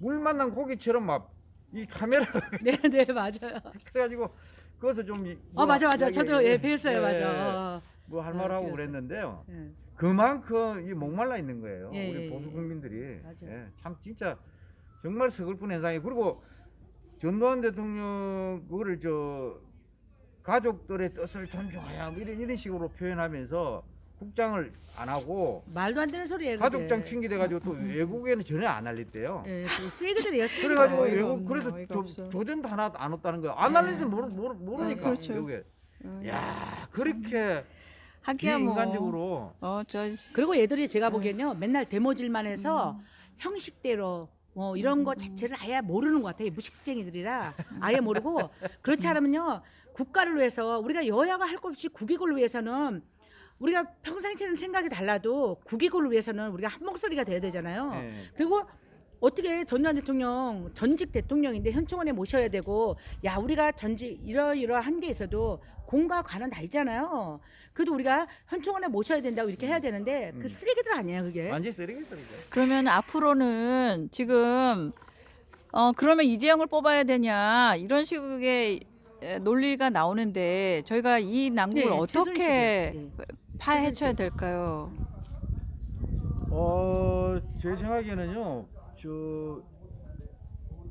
물 만난 고기처럼 막 이 카메라가 (laughs) 네, 네, 맞아요. 그래가지고 그것을 좀 이- 어, 맞아, 맞아. 이야기- 저도 예, 배웠어요, 예, 맞아. 뭐할 네, 말하고 찍었어요. 그랬는데요. 예. 그만큼 이 목말라 있는 거예요. 예, 우리 예, 보수 예. 국민들이 맞아요. 예, 참 진짜 정말 서글픈 현상이 그리고 전두환 대통령 그거를 저 가족들의 뜻을 존중하야 뭐 이런 이런 식으로 표현하면서 국장을 안 하고 말도 안 되는 소리예요. 가족장. 핑계 대 가지고 또 외국에는 전혀 안 알렸대요. 예, 그 쓰레기들이에요. 쓰레기. 그래 가지고 어이가 외국 없네, 그래서 조. 조전도 하나 안 왔다는 거예요. 안 알려서 모르, 모르, 모르니까 그렇죠. 외국에. 야 그렇게 하기야 뭐. 비인간적으로 어 저 그리고 얘들이 제가 보기엔요 맨날 데모질만 해서 형식대로 뭐 이런 거 자체를 아예 모르는 것 같아요 무식쟁이들이라 아예 모르고 그렇지 않으면요 국가를 위해서 우리가 여야가 할 것 없이 국익을 위해서는 우리가 평상시에는 생각이 달라도 국익을 위해서는 우리가 한 목소리가 돼야 되잖아요 예. 그리고 어떻게 전두환 대통령 전직 대통령인데 현충원에 모셔야 되고 야 우리가 전직 이러이러한 게 있어도 공과 관은 다 있잖아요. 그래도 우리가 현충원에 모셔야 된다고 이렇게 해야 되는데 그 음. 쓰레기들 아니에요 그게. 완전 쓰레기들이죠. 그러면 앞으로는 지금 어 그러면 이재영을 뽑아야 되냐 이런 식의 에, 논리가 나오는데 저희가 이 난국을 네, 어떻게 최순실이요. 네. 파헤쳐야 될까요? 어, 제 생각에는요, 저,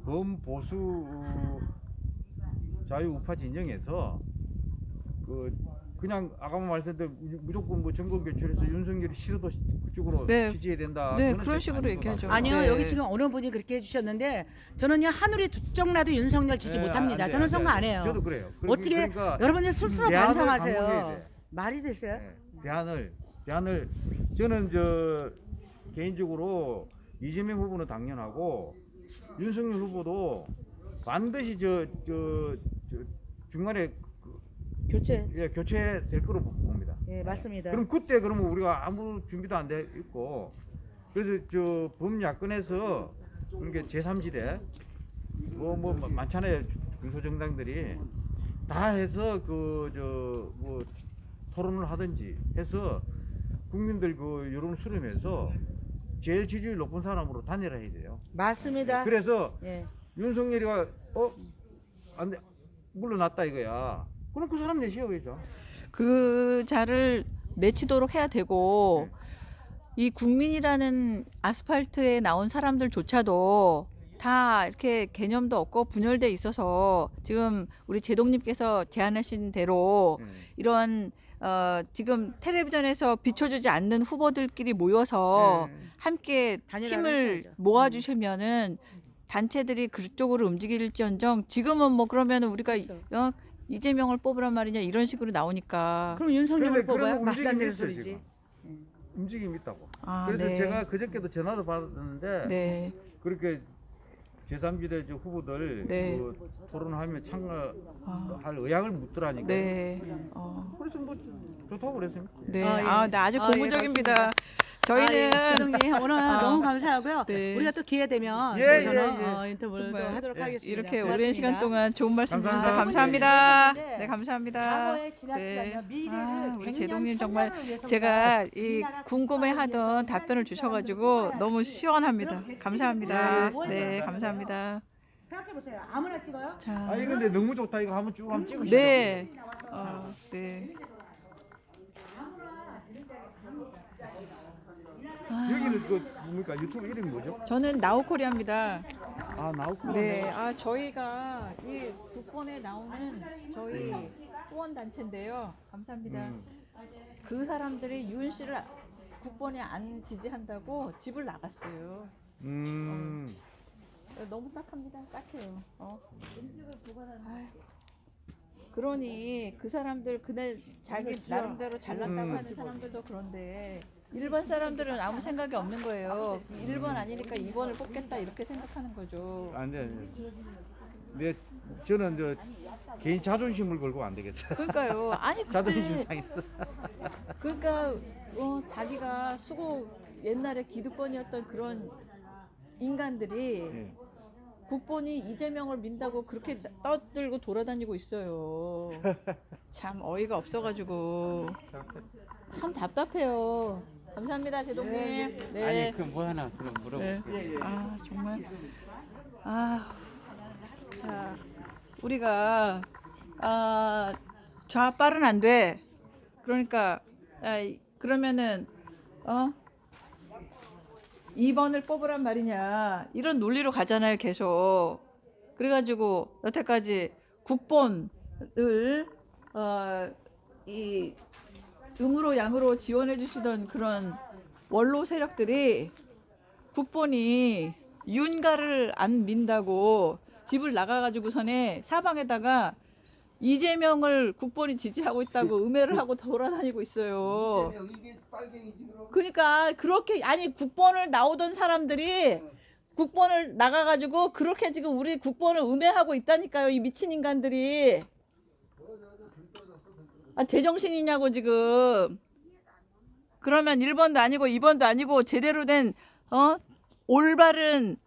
범보수 자유 우파 진영에서, 그, 그냥 아까 대로 무조건 뭐 정권 교체해서 윤석열이 싫어도 그쪽으로 네. 지지해야 된다. 네, 그런 좀 식으로 얘기하죠. 아니요 네. 여기 지금 어느 분이 그렇게 해주셨는데 저는요 하늘이 두쪽 나도 윤석열 지지 네, 못합니다. 안 돼, 저는 안 돼, 선거 안안 돼. 해요. 저도 그래요. 어떻게 그러니까 여러분들 스스로 반성하세요. 말이 됐어요? 네, 대안을 대안을 저는 저 개인적으로 이재명 후보는 당연하고 윤석열 후보도 반드시 저저 중간에 그, 교체. 예, 교체될 거로 봅니다. 예 맞습니다. 그럼 그때 그러면 우리가 아무 준비도 안 돼 있고 그래서 저 범야권에서 그러니까 제3지대 뭐 뭐 많잖아요 중소정당들이 다 해서 그 저 뭐 토론을 하든지 해서 국민들 그 여론을 수렴해서 제일 지지율 높은 사람으로 단일화해야 돼요. 맞습니다. 그래서 예. 윤석열이가 어 안 돼 물러났다 이거야. 그럼 그 사람 내세워야죠. 그 자를 내치도록 해야 되고 이 국민이라는 아스팔트에 나온 사람들조차도 다 이렇게 개념도 없고 분열돼 있어서 지금 우리 제동님께서 제안하신 대로 예. 이런 어 지금 텔레비전에서 비춰주지 않는 후보들끼리 모여서 예. 함께 힘을 하셔야죠. 모아주시면은 단체들이 그쪽으로 움직일지언정 지금은 뭐 그러면 우리가 그렇죠. 어, 이재명을 뽑으란 말이냐 이런 식으로 나오니까 그럼 윤석열을 움직임이 있어요, 소리지. 지금. 움직임이 있다고. 아, 그래서 네. 제가 그저께도 전화도 받았는데 네. 그렇게 제3지대 저 후보들 네. 그 토론하면 참가할 아, 의향을 묻더라니까. 네. 어, 그래서 뭐 좋다고 그랬어요. 네. 아, 예. 아, 네, 아주 아, 예, 고무적입니다. 아, 예, 저희는 대통령 오늘 (laughs) 아, 너무 감사하고요. 네. 우리가 또 기회 되면 예, 또 저는 예, 예. 어, 인터뷰를 하도록 예, 하겠습니다. 이렇게 고맙습니다. 오랜 시간 동안 좋은 말씀 주셔서 감사합니다. 감사합니다. 네. 네, 감사합니다. 과거에 지나치지 않는 미래를 아, 우리 100년, 제동님 1000년을 정말 제가 이 궁금해하던 답변을 주셔가지고. 너무 시원합니다. 감사합니다. 네. 네, 감사합니다. 생각해 보세요. 아무나 찍어요? 자, 아니 근데 너무 좋다 이거 한번 쭉 한번 찍으시죠. 네, 어, 네. 여기는 그 뭡니까 유튜브 이름이 뭐죠? 저는 나우코리아입니다. 아 나우코. 네, 아 저희가 이 국본에 나오는 저희 후원 단체인데요. 감사합니다. 음. 그 사람들이 유은 씨를 국본에 안 지지한다고 집을 나갔어요. 음. 너무 딱합니다. 딱해요. 어. 아유. 그러니 그 사람들 그날 자기 나름대로 잘났다고 음. 하는 사람들도 그런데 일반 사람들은 아무 생각이 없는 거예요. 1번 아니니까 2번을 뽑겠다 이렇게 생각하는 거죠. 안 돼 안돼. 네 저는 저 개인 자존심을 걸고 안 되겠어. 그러니까요. 아니 자존심 그때 상했어. 그러니까 어, 자기가 수고 옛날에 기득권이었던 그런 인간들이 예. 국본이 이재명을 민다고 그렇게 떠들고 돌아다니고 있어요. 참 어이가 없어가지고 참 답답해요. 감사합니다, 제동님. 네. 아니 그 뭐 하나 그럼 네. 물어볼게요. 아 정말 아, 자 우리가 아 좌빨은 안 돼. 그러니까 아, 이- 그러면은 어 2번을 뽑으란 말이냐 이런 논리로 가잖아요 계속. 그래가지고 여태까지 국본을 어 이 음으로 양으로 지원해 주시던 그런 원로 세력들이 국본이 윤가를 안 민다고 집을 나가가지고선에 사방에다가 이재명을 국본이 지지하고 있다고 음해를 하고 돌아다니고 있어요. 그러니까 그렇게 아니 국본을 나오던 사람들이 국본을 나가가지고 그렇게 지금 우리 국본을 음해하고 있다니까요. 이 미친 인간들이. 아 제정신이냐고 지금. 그러면 1번도 아니고 2번도 아니고 제대로 된 어? 올바른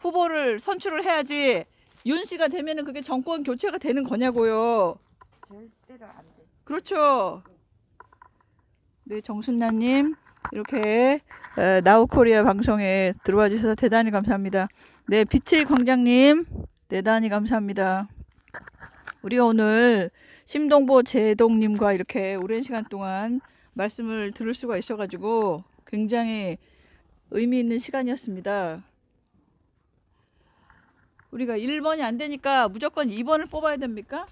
후보를 선출을 해야지 윤 씨가 되면은 그게 정권 교체가 되는 거냐고요. 절대로 안 돼. 그렇죠. 네, 정순나님 이렇게 에, 나우코리아 방송에 들어와 주셔서 대단히 감사합니다. 네, 빛의 광장님 대단히 감사합니다. 우리가 오늘 심동보 제동님과 이렇게 오랜 시간 동안 말씀을 들을 수가 있어가지고 굉장히 의미 있는 시간이었습니다. 우리가 1번이 안 되니까 무조건 2번을 뽑아야 됩니까?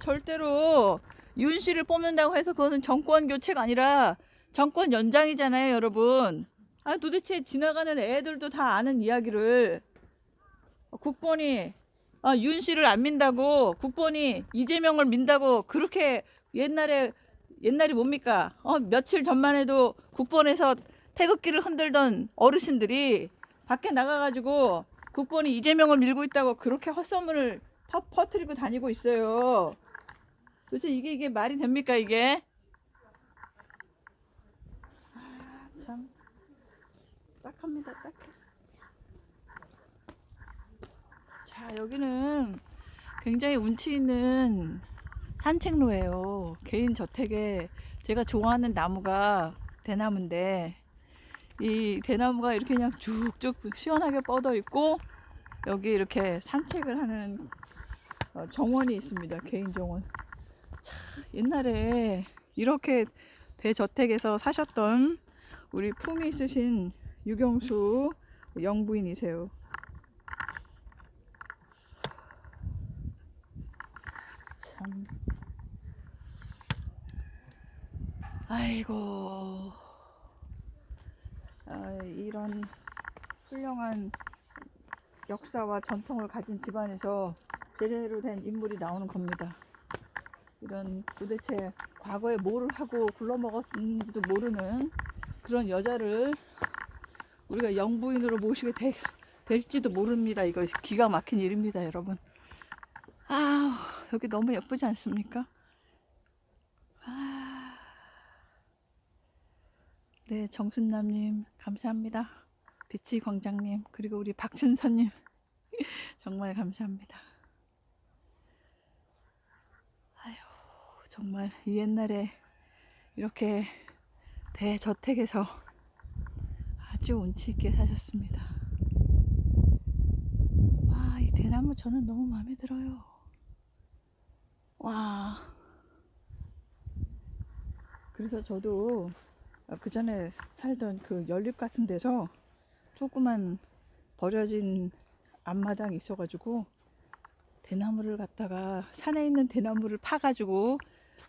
절대로 윤 씨를 뽑는다고 해서 그것은 정권 교체가 아니라 정권 연장이잖아요, 여러분. 아, 도대체 지나가는 애들도 다 아는 이야기를 국본이 아, 윤 씨를 안 민다고 국본이 이재명을 민다고 그렇게 옛날에 옛날이 뭡니까? 어, 며칠 전만 해도 국본에서 태극기를 흔들던 어르신들이 밖에 나가가지고 국본이 이재명을 밀고 있다고 그렇게 헛소문을 터, 퍼뜨리고 다니고 있어요. 도대체 이게 이게 말이 됩니까 이게? 아, 참 딱합니다 딱해. 자 여기는 굉장히 운치 있는 산책로예요. 개인 저택에 제가 좋아하는 나무가 대나무인데 이 대나무가 이렇게 그냥 쭉쭉 시원하게 뻗어 있고 여기 이렇게 산책을 하는 어, 정원이 있습니다. 개인 정원. 참, 옛날에 이렇게 대저택에서 사셨던 우리 품이 있으신 유경수 영부인이세요. 참. 아이고. 아, 이런 훌륭한 역사와 전통을 가진 집안에서 제대로 된 인물이 나오는 겁니다. 이런 도대체 과거에 뭐를 하고 굴러먹었는지도 모르는 그런 여자를 우리가 영부인으로 모시게 되, 될지도 모릅니다. 이거 기가 막힌 일입니다, 여러분. 아, 여기 너무 예쁘지 않습니까? 네, 정순남님 감사합니다. 비치 광장님 그리고 우리 박춘선님 (laughs) 정말 감사합니다. 아유, 정말 이 옛날에 이렇게 대저택에서 아주 운치 있게 사셨습니다. 와, 이 대나무 저는 너무 마음에 들어요. 와. 그래서 저도 그 전에 살던 그 연립 같은 데서 조그만 버려진 앞마당이 있어가지고 대나무를 갖다가 산에 있는 대나무를 파가지고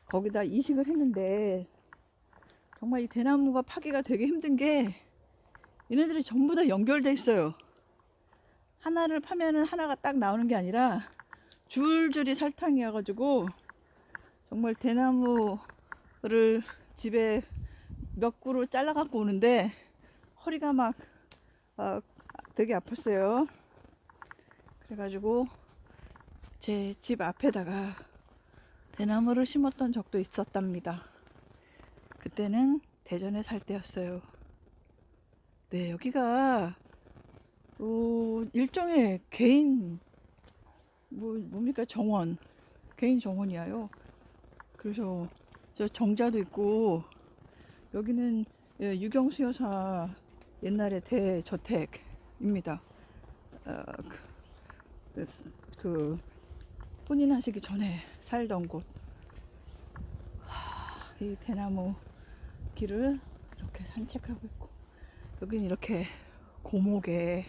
거기다 이식을 했는데 정말 이 대나무가 파기가 되게 힘든 게 얘네들이 전부 다 연결돼 있어요. 하나를 파면은 하나가 딱 나오는 게 아니라 줄줄이 설탕이어 가지고 정말 대나무를 집에 몇 그루 잘라 갖고 오는데 허리가 막 어, 되게 아팠어요. 그래가지고 제 집 앞에다가 대나무를 심었던 적도 있었답니다. 그때는 대전에 살 때였어요. 네, 여기가 어, 일종의 개인 뭐 뭡니까 정원 개인 정원이에요. 그래서 저 정자도 있고 여기는 예, 유경수 여사 옛날에 대저택입니다. 어, 그, 그 혼인하시기 전에 살던 곳. 하, 이 대나무 길을 이렇게 산책하고 있고 여기는 이렇게 고목에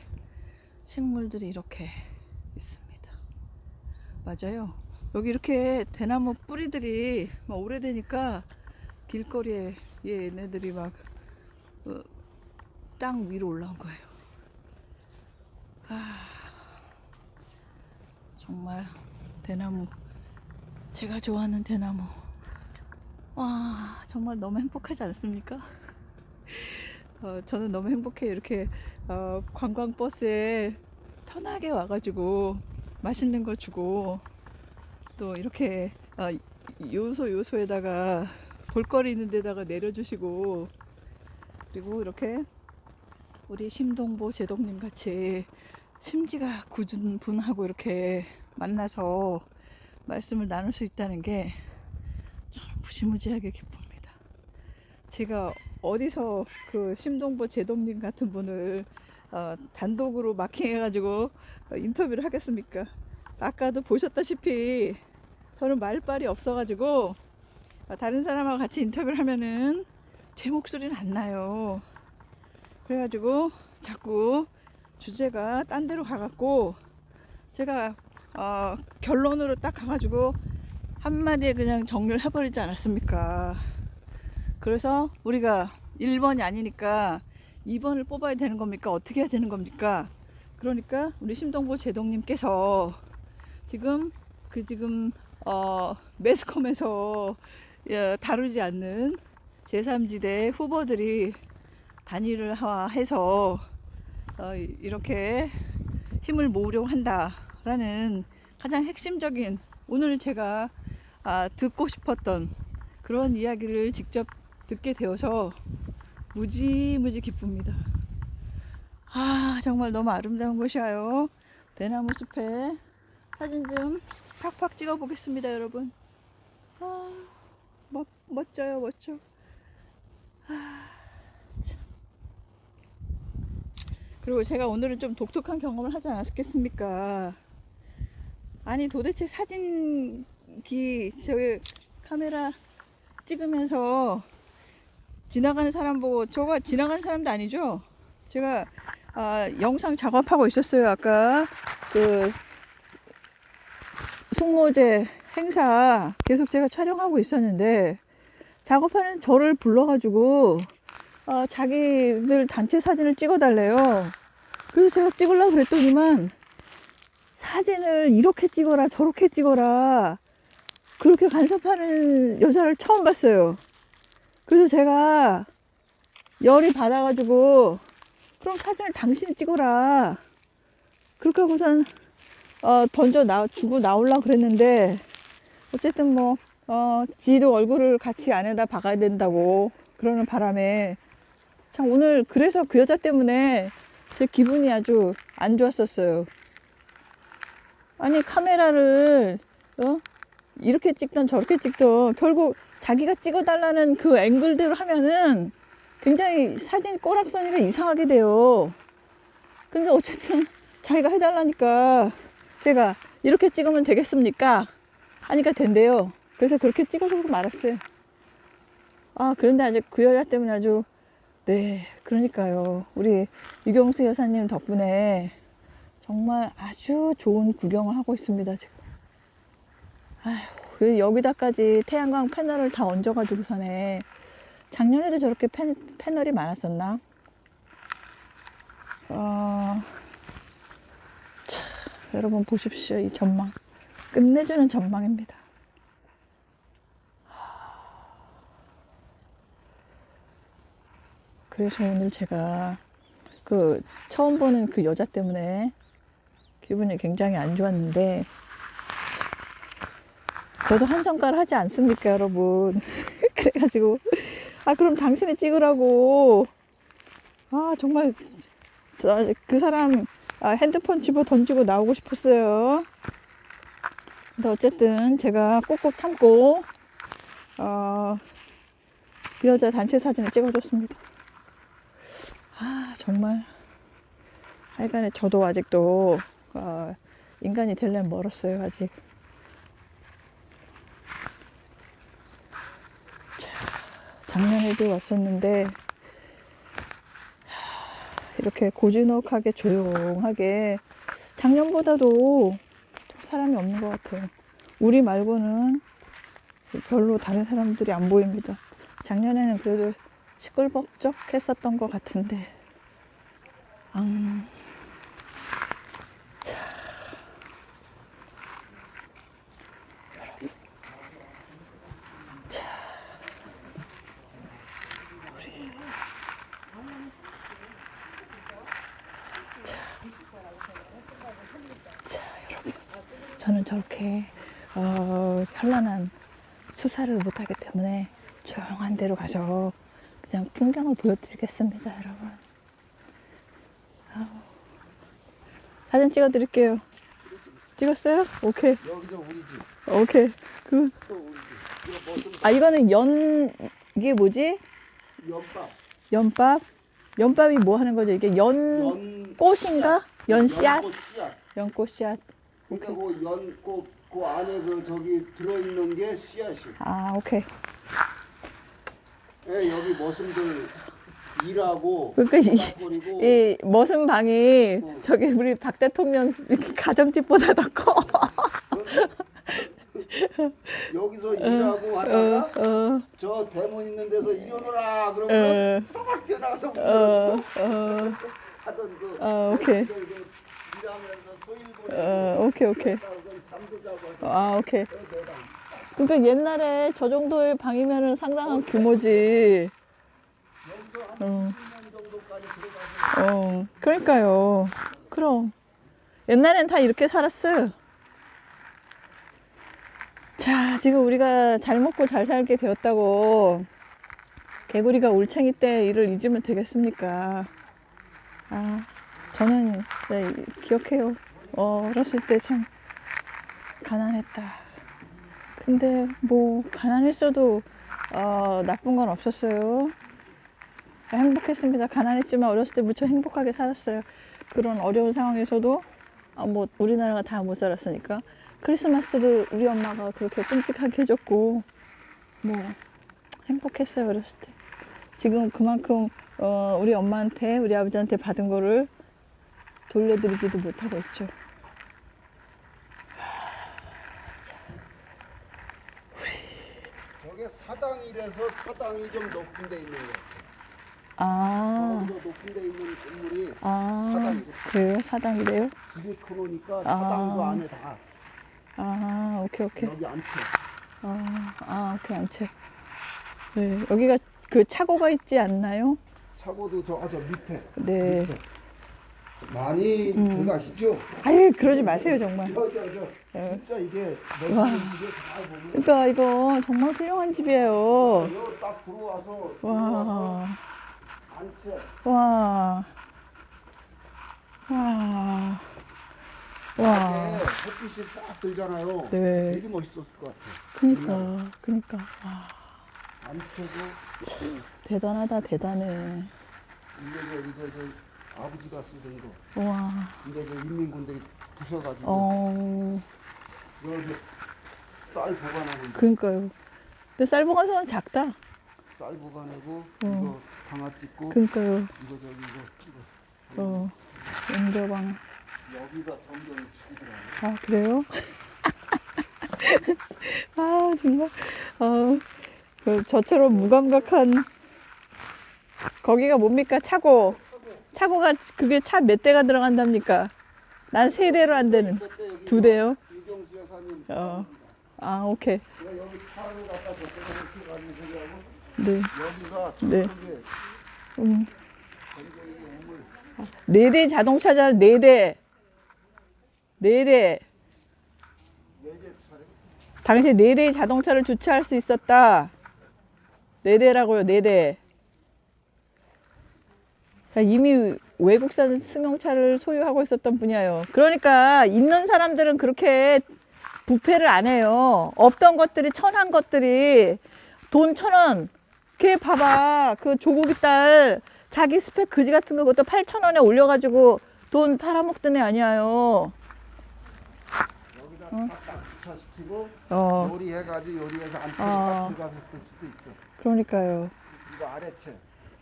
식물들이 이렇게 있습니다. 맞아요. 여기 이렇게 대나무 뿌리들이 막 오래되니까 길거리에 얘네들이 막 어, 땅 위로 올라온 거예요. 아, 정말 대나무 제가 좋아하는 대나무 와 정말 너무 행복하지 않습니까? (laughs) 어, 저는 너무 행복해요. 이렇게 어, 관광버스에 편하게 와가지고 맛있는 거 주고 또 이렇게 어, 요소 요소에다가 볼거리 있는 데다가 내려주시고 그리고 이렇게 우리 심동보 제동님 같이 심지가 굳은 분하고 이렇게 만나서 말씀을 나눌 수 있다는 게참 무시무지하게 기쁩니다. 제가 어디서 그 심동보 제동님 같은 분을 어, 단독으로 마킹해가지고 어, 인터뷰를 하겠습니까? 아까도 보셨다시피 저는 말빨이 없어가지고 어, 다른 사람하고 같이 인터뷰를 하면은 제 목소리는 안 나요. 그래가지고 자꾸 주제가 딴 데로 가갖고 제가 어, 결론으로 딱 가가지고 한마디에 그냥 정리를 해버리지 않았습니까? 그래서 우리가 1번이 아니니까 2번을 뽑아야 되는 겁니까? 어떻게 해야 되는 겁니까? 그러니까 우리 심동보 제동님께서 지금 그 지금 어, 매스컴에서 예, 다루지 않는 제3지대 후보들이 단일을 하- 해서 어, 이- 이렇게 힘을 모으려고 한다라는 가장 핵심적인 오늘 제가 아, 듣고 싶었던 그런 이야기를 직접 듣게 되어서 무지무지 기쁩니다. 아 정말 너무 아름다운 곳이에요. 대나무 숲에 사진 좀 팍팍 찍어 보겠습니다, 여러분. 아 멋, 멋져요, 멋져. 아, 참. 그리고 제가 오늘은 좀 독특한 경험을 하지 않았겠습니까? 아니 도대체 사진기 저기 카메라 찍으면서 지나가는 사람 보고 저거 지나가는 사람도 아니죠? 제가 아, 영상 작업하고 있었어요 아까 그 송로제 행사 계속 제가 촬영하고 있었는데 작업하는 저를 불러가지고 어, 자기들 단체 사진을 찍어달래요. 그래서 제가 찍으려고 그랬더니만 사진을 이렇게 찍어라 저렇게 찍어라 그렇게 간섭하는 여자를 처음 봤어요. 그래서 제가 열이 받아가지고 그럼 사진을 당신이 찍어라 그렇게 하고선 어, 던져 나 주고 나오려 그랬는데 어쨌든 뭐 어, 지도 얼굴을 같이 안에다 박아야 된다고 그러는 바람에 참 오늘 그래서 그 여자 때문에 제 기분이 아주 안 좋았었어요. 아니 카메라를 어? 이렇게 찍던 저렇게 찍던 결국 자기가 찍어달라는 그 앵글대로 하면은 굉장히 사진 꼬락서니가 이상하게 돼요. 근데 어쨌든 자기가 해달라니까 제가 이렇게 찍으면 되겠습니까? 하니까 된대요. 그래서 그렇게 찍어주고 말았어요. 아, 그런데 아주 그 여자 때문에 아주, 네, 그러니까요. 우리 유경수 여사님 덕분에 정말 아주 좋은 구경을 하고 있습니다, 지금. 아휴, 그 여기다까지 태양광 패널을 다 얹어가지고서네. 작년에도 저렇게 패, 패널이 많았었나? 어, 참, 여러분 보십시오. 이 전망. 끝내주는 전망입니다. 그래서 오늘 제가 그 처음 보는 그 여자 때문에 기분이 굉장히 안 좋았는데 저도 한 성깔 하지 않습니까 여러분? (laughs) 그래가지고 아 그럼 당신이 찍으라고. 아 정말 저, 그 사람 아, 핸드폰 집어 던지고 나오고 싶었어요. 근데 어쨌든 제가 꼭꼭 참고 어, 그 여자 단체 사진을 찍어줬습니다 아 정말. 하여간에 저도 아직도 어, 인간이 되려면 멀었어요 아직. 자, 작년에도 왔었는데 하, 이렇게 고즈넉하게 조용하게. 작년보다도 좀 사람이 없는 것 같아요. 우리 말고는 별로 다른 사람들이 안 보입니다. 작년에는 그래도 시끌벅적 했었던 것 같은데 앙. 자. 자. 우리. 자. 자, 여러분. 저는 저렇게 어, 현란한 수사를 못하기 때문에 조용한 데로 가서 그냥 풍경을 보여드리겠습니다, 여러분. 아우. 사진 찍어 드릴게요. 찍었어요? 오케이, 여기도 우리 집, 오케이. 그, 아 이거는 연 이게 뭐지? 연밥, 연밥? 연밥이 뭐 하는 거죠? 이게 연 연 꽃인가? 연씨앗? 연꽃 씨앗. 연꽃 씨앗. 그러니까 그 연꽃 그 안에 그 저기 들어있는 게 씨앗이. 아 오케이. 예, 여기 머슴들 일하고 그러니까 이- 이 머슴 방이 어. 저기 우리 박 대통령 가정집보다 더 커. 여기서 일하고 하다가 어, 어, 저 대문 있는 데서 일어나라 그러면 어, 딱 뛰어나가서 문 어, 열고 어, 하던 그 어, 오케이. 일하면서 소일 보내고 어, 오케이, 오케이. 잠도 자고 아, 오케이. 그러니까 옛날에 저 정도의 방이면은 상당한 규모지. 어. 어, 그러니까요. 그럼. 옛날엔 다 이렇게 살았어요. 자, 지금 우리가 잘 먹고 잘 살게 되었다고 개구리가 올챙이 때 일을 잊으면 되겠습니까? 아, 저는 네, 기억해요. 어, 어렸을 때 참 가난했다. 근데 뭐 가난했어도 어, 나쁜 건 없었어요. 행복했습니다. 가난했지만 어렸을 때 무척 행복하게 살았어요. 그런 어려운 상황에서도 아, 뭐 우리나라가 다 못 살았으니까 크리스마스를 우리 엄마가 그렇게 끔찍하게 해줬고 뭐 행복했어요 어렸을 때. 지금 그만큼 어, 우리 엄마한테 우리 아버지한테 받은 거를 돌려드리지도 못하고 있죠. 저게 사당이라서 사당이 좀 높은 데 있는 거 아, 저 높은 데 있는 건물이 아, 사당이래. 그래요? 사당이래요? 길이 크니까 아. 사당도 안에 다 아, 오케이, 오케이. 여기 안에 아, 아, 오케이, 안채. 네, 여기가 그 차고가 있지 않나요? 차고도 저, 아, 저 밑에 네. 밑에. 많이 음. 들어가시죠? 아유 그러지 마세요 정말. 저, 저, 저, 예. 진짜 이게 와. 그러니까 이거 정말 훌륭한 집이에요. 딱 들어와서 와, 단체 와, 와, 와. 햇빛이 싹 들잖아요. 네. 되게 멋있었을 것 같아. 그니까, 그니까. 와, 단체도 대단하다, 대단해. 저 이제 저 아버지가 쓰던 거. 와, 근데 저 인민군들이 부셔가지고 어, 여기 쌀 보관하는 거. 그니까요. 근데 쌀 보관소는 작다. 쌀 보관하고 어. 이거 방아 찍고 그니까요. 이거 저기 이거 이거 어, 연결방. 여기가 점점 죽이더라고. 아, 그래요? (laughs) 아, 정말. 어, 그 저처럼 무감각한. 거기가 뭡니까? 차고. 차고가 그게 차 몇 대가 들어간답니까? 난 세 대로 안 되는. 두 대요? 어. 아, 오케이. 네. 네. 음. 네대 자동차잖아, 네 대. 네 대. 네제 차례 당시 네 대의 자동차를 주차할 수 있었다. 네 대라고요, 네 대. 그러니까 이미 외국산 승용차를 소유하고 있었던 분이에요. 그러니까 있는 사람들은 그렇게 부패를 안 해요. 없던 것들이 천한 것들이 돈 천 원. 걔 봐봐. 그 조국이 딸 자기 스펙 그지 같은 거 그것도 8천 원에 올려가지고 돈 팔아먹던 애 아니에요. 딱딱 주차시키고 어, 요리해가지고 요리해서 안쪽에 어. 쓸 수도 있어. 그러니까요. 이거 아래채.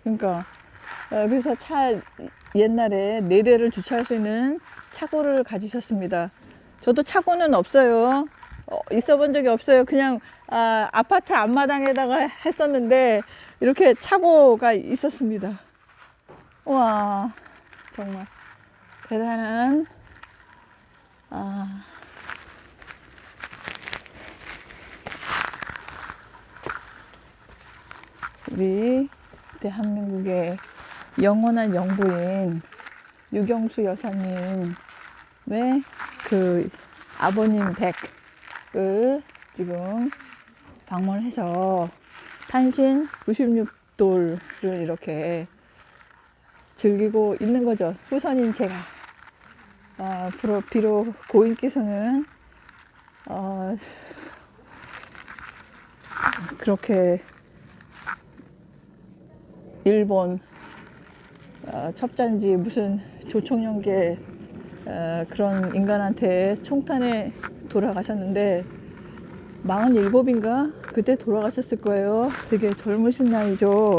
그러니까 어, 그래서 차 옛날에 네 대를 주차할 수 있는 차고를 가지셨습니다. 저도 차고는 없어요. 어, 있어 본 적이 없어요. 그냥 아, 아파트 앞마당에다가 했었는데 이렇게 차고가 있었습니다. 와 정말 대단한 아, 우리 대한민국의 영원한 영부인 유경수 여사님의 그 아버님 댁을 지금 방문해서 탄신 96돌을 이렇게 즐기고 있는 거죠. 후선인 제가. 아, 비록, 비록 고인께서는 어, 그렇게 일본 어, 첩자인지 무슨 조총련계 어, 그런 인간한테 총탄에 돌아가셨는데 47인가 그때 돌아가셨을 거예요. 되게 젊으신 나이죠.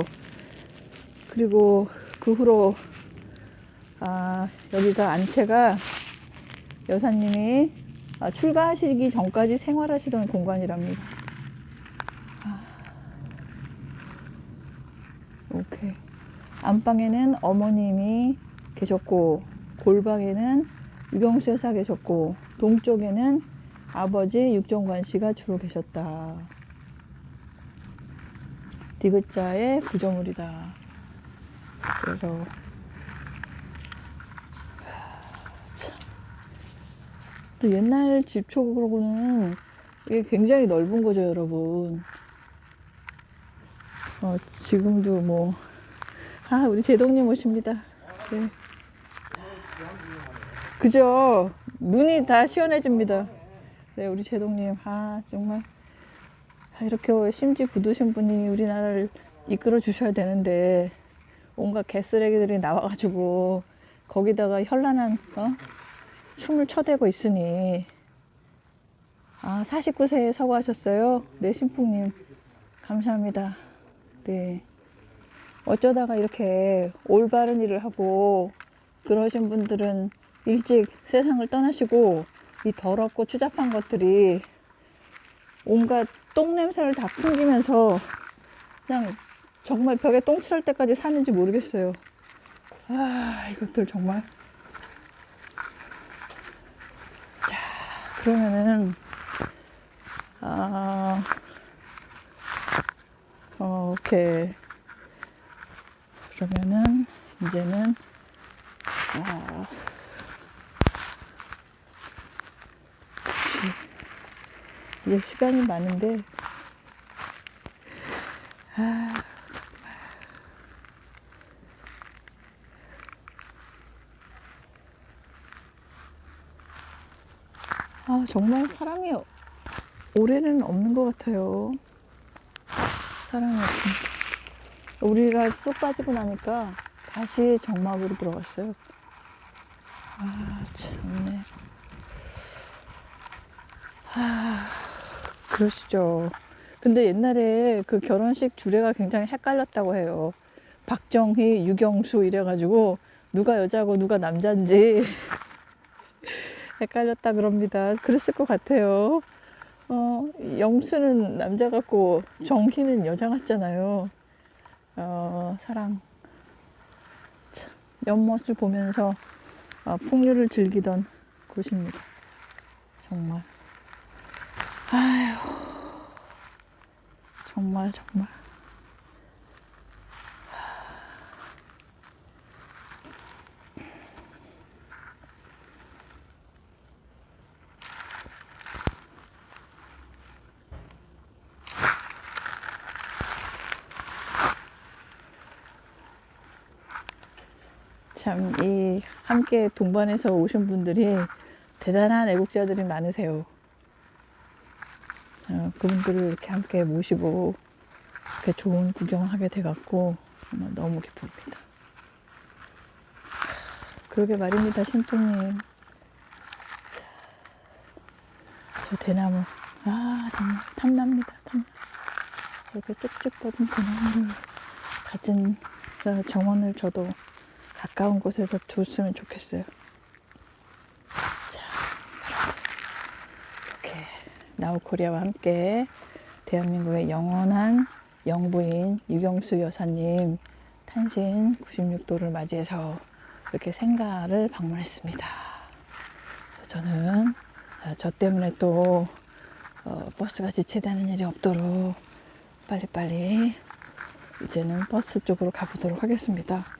그리고 그 후로 아, 여기가 안채가 여사님이 아, 출가하시기 전까지 생활하시던 공간이랍니다. 오케이. 안방에는 어머님이 계셨고 골방에는 유경수 여사 계셨고 동쪽에는 아버지 육정관 씨가 주로 계셨다. 디귿자의 구조물이다. 그래서 참. 또 옛날 집초로는 이게 굉장히 넓은 거죠, 여러분. 어, 지금도 뭐, 아, 우리 제동님 오십니다. 네. 그죠? 눈이 다 시원해집니다. 네, 우리 제동님. 아, 정말. 아, 이렇게 심지 굳으신 분이 우리나라를 이끌어 주셔야 되는데, 온갖 개쓰레기들이 나와가지고, 거기다가 현란한, 어? 춤을 쳐대고 있으니, 아, 49세에 서거하셨어요? 네, 신풍님. 감사합니다. 네. 어쩌다가 이렇게 올바른 일을 하고 그러신 분들은 일찍 세상을 떠나시고 이 더럽고 추잡한 것들이 온갖 똥 냄새를 다 풍기면서 그냥 정말 벽에 똥 칠할 때까지 사는지 모르겠어요. 아, 이것들 정말. 자, 그러면은, 아, 어, 오케이. 그러면은 이제는 아. 이제 시간이 많은데 아, 아 정말 사람이 올해는 없는 것 같아요. 사람이 없습니다. 우리가 쏙 빠지고 나니까 다시 정막으로 들어갔어요. 아, 참네. 아, 그러시죠. 근데 옛날에 그 결혼식 주례가 굉장히 헷갈렸다고 해요. 박정희, 유경수 이래가지고 누가 여자고 누가 남자인지 (laughs) 헷갈렸다 그럽니다. 그랬을 것 같아요. 어, 영수는 남자 같고 정희는 여자 같잖아요. 어, 사랑. 참, 연못을 보면서 어, 풍류를 즐기던 곳입니다. 정말. 아휴. 정말, 정말. 참, 이 함께 동반해서 오신 분들이 대단한 애국자들이 많으세요. 어, 그분들을 이렇게 함께 모시고 이렇게 좋은 구경을 하게 돼갖고 정말 너무 기쁩니다. 그러게 말입니다, 신부님. 저 대나무. 아, 정말 탐납니다, 탐나. 이렇게 쭉쭉 뻗은 대나무를 가진 그 정원을 저도 가까운 곳에서 뒀으면 좋겠어요. 자, 이렇게 나우코리아와 함께 대한민국의 영원한 영부인 유경수 여사님 탄신 96도를 맞이해서 이렇게 생가를 방문했습니다. 저는 어, 저 때문에 또 어, 버스가 지체되는 일이 없도록 빨리빨리 이제는 버스 쪽으로 가보도록 하겠습니다.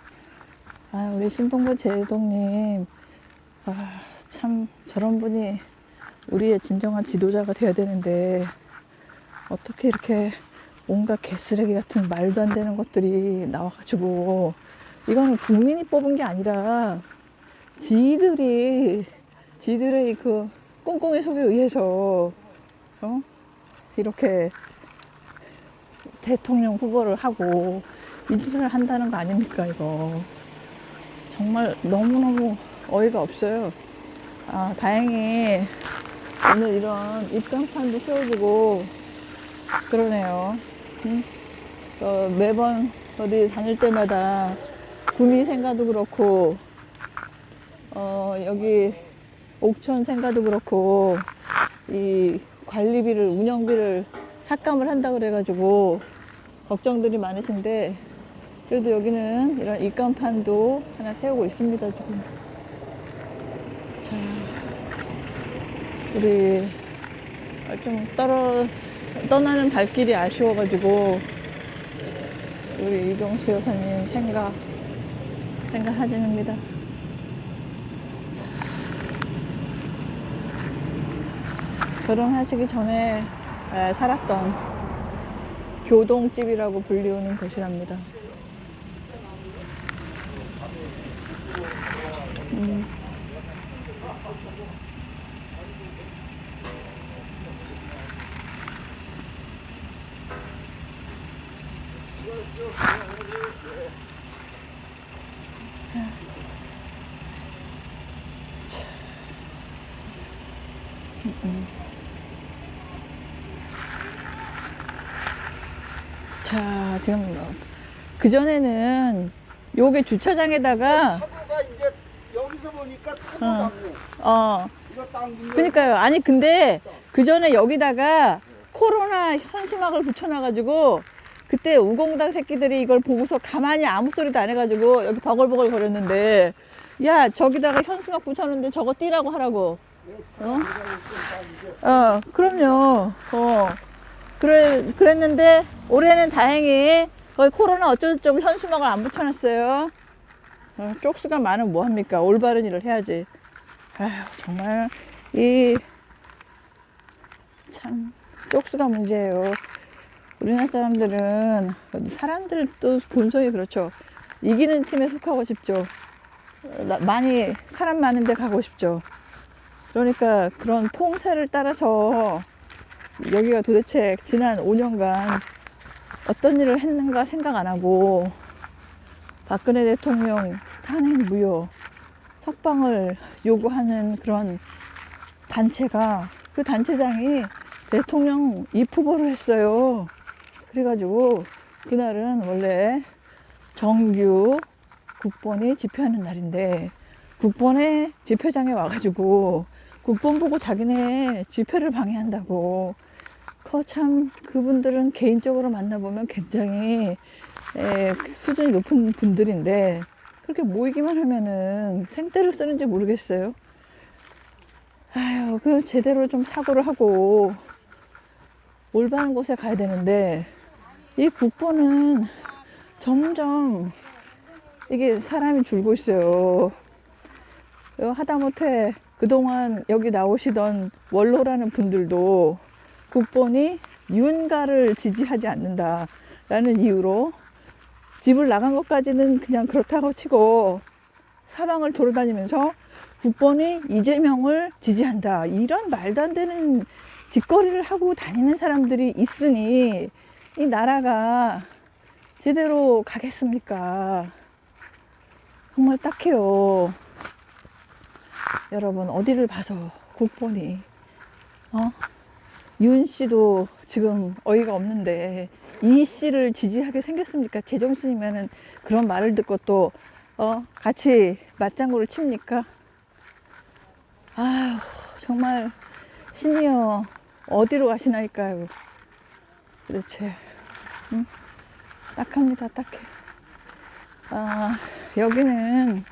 아, 우리 신동부 제동님, 아, 참 저런 분이 우리의 진정한 지도자가 되어야 되는데 어떻게 이렇게 온갖 개쓰레기 같은 말도 안 되는 것들이 나와가지고 이거는 국민이 뽑은 게 아니라 지들이 지들의 그 꽁꽁의 속에 의해서 어? 이렇게 대통령 후보를 하고 이 짓을 한다는 거 아닙니까 이거 정말 너무너무 어이가 없어요 아 다행히 오늘 이런 입간판도 세워주고 그러네요 응? 어, 매번 어디 다닐 때마다 구미 생가도 그렇고 어, 여기 옥천 생가도 그렇고 이 관리비를 운영비를 삭감을 한다 그래 가지고 걱정들이 많으신데 그래도 여기는 이런 입간판도 하나 세우고 있습니다 지금 자 우리 좀 떨어 떠나는 발길이 아쉬워가지고 우리 이경수 여사님 생각 생각 사진입니다. 결혼하시기 전에 에, 살았던 교동집이라고 불리우는 곳이랍니다. 음. 자, 지금 그 전에는 요게 주차장에다가 보니까 차고 어. 어 그러니까요. 아니 근데 그 전에 여기다가 코로나 현수막을 붙여놔가지고 그때 우공당 새끼들이 이걸 보고서 가만히 아무 소리도 안 해가지고 여기 버글버글 거렸는데 야 저기다가 현수막 붙여놓는데 저거 띄라고 하라고. 어? 어, 그럼요. 어. 그래, 그랬는데 올해는 다행히 거의 코로나 어쩌고저쩌고 현수막을 안 붙여놨어요. 어, 쪽수가 많으면 뭐합니까? 올바른 일을 해야지. 아휴, 정말, 이, 참, 쪽수가 문제예요. 우리나라 사람들은, 사람들도 본성이 그렇죠. 이기는 팀에 속하고 싶죠. 많이, 사람 많은 데 가고 싶죠. 그러니까 그런 퐁새를 따라서 여기가 도대체 지난 5년간 어떤 일을 했는가 생각 안 하고 박근혜 대통령 탄핵 무효 석방을 요구하는 그런 단체가 그 단체장이 대통령 입후보를 했어요. 그래가지고 그날은 원래 정규 국본이 집회하는 날인데 국본에 집회장에 와가지고 국본 보고 자기네 집회를 방해한다고 그 참 그분들은 개인적으로 만나보면 굉장히 에, 수준이 높은 분들인데 그렇게 모이기만 하면은 생떼를 쓰는지 모르겠어요. 아유, 그 제대로 좀 사고를 하고 올바른 곳에 가야 되는데 이 국보는 점점 이게 사람이 줄고 있어요. 어, 하다못해 그동안 여기 나오시던 원로라는 분들도 국본이 윤가를 지지하지 않는다라는 이유로 집을 나간 것까지는 그냥 그렇다고 치고 사방을 돌아다니면서 국본이 이재명을 지지한다 이런 말도 안 되는 짓거리를 하고 다니는 사람들이 있으니 이 나라가 제대로 가겠습니까? 정말 딱해요. 여러분 어디를 봐서 국본이 어? 윤 씨도 지금 어이가 없는데 이 씨를 지지하게 생겼습니까? 제정신이면은 그런 말을 듣고 또 어? 같이 맞장구를 칩니까? 아휴 정말 신이여 어디로 가시나이까요? 도대체 응? 딱합니다 딱해. 아 여기는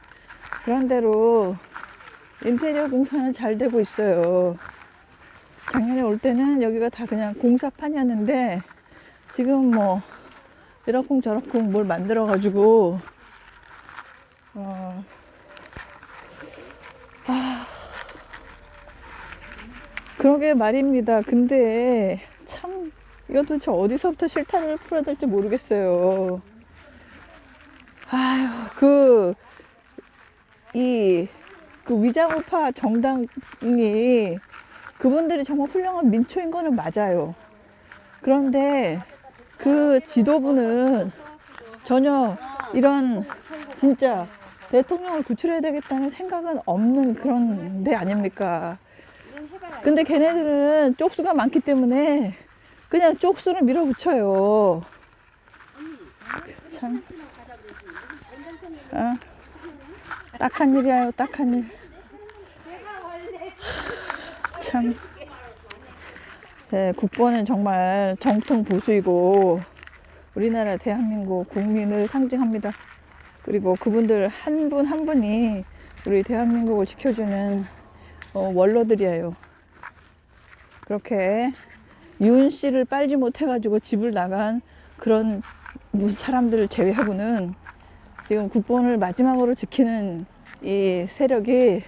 그런대로 인테리어 공사는 잘 되고 있어요. 작년에 올 때는 여기가 다 그냥 공사판이었는데 지금 뭐 이러쿵 저러쿵 뭘 만들어 가지고 어, 아, 그러게 말입니다. 근데 참 이거 도대체 어디서부터 실탄을 풀어야 될지 모르겠어요. 아유 그 이 그 위자우파 정당이 그분들이 정말 훌륭한 민초인 거는 맞아요. 그런데 그 지도부는 전혀 이런 진짜 대통령을 구출해야 되겠다는 생각은 없는 그런 데 아닙니까? 근데 걔네들은 쪽수가 많기 때문에 그냥 쪽수를 밀어붙여요. 참. 어? 딱한 일이야요, 딱한 일. 참. 네, 국보는 정말 정통 보수이고 우리나라 대한민국 국민을 상징합니다. 그리고 그분들 한분한 분이 우리 대한민국을 지켜주는 어, 원로들이에요. 그렇게 윤 씨를 빨지 못해가지고 집을 나간 그런 사람들을 제외하고는 지금 국본을 마지막으로 지키는 이 세력이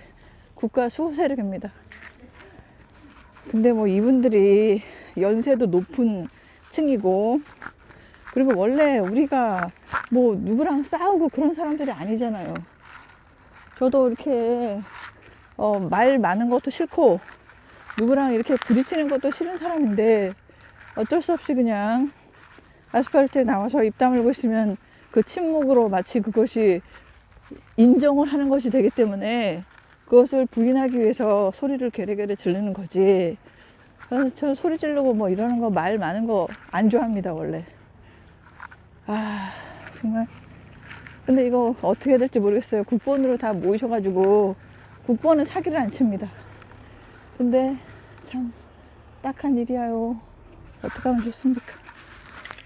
국가 수호 세력입니다. 근데 뭐 이분들이 연세도 높은 층이고 그리고 원래 우리가 뭐 누구랑 싸우고 그런 사람들이 아니잖아요. 저도 이렇게 어, 말 많은 것도 싫고 누구랑 이렇게 부딪히는 것도 싫은 사람인데 어쩔 수 없이 그냥 아스팔트에 나와서 입 다물고 있으면 그 침묵으로 마치 그것이 인정을 하는 것이 되기 때문에 그것을 부인하기 위해서 소리를 게레게레 지르는 거지. 그래서 저 소리 지르고 뭐 이러는 거 말 많은 거 안 좋아합니다, 원래. 아, 정말. 근데 이거 어떻게 해야 될지 모르겠어요. 국본으로 다 모이셔가지고 국본은 사기를 안 칩니다. 근데 참 딱한 일이야요. 어떻게 하면 좋습니까?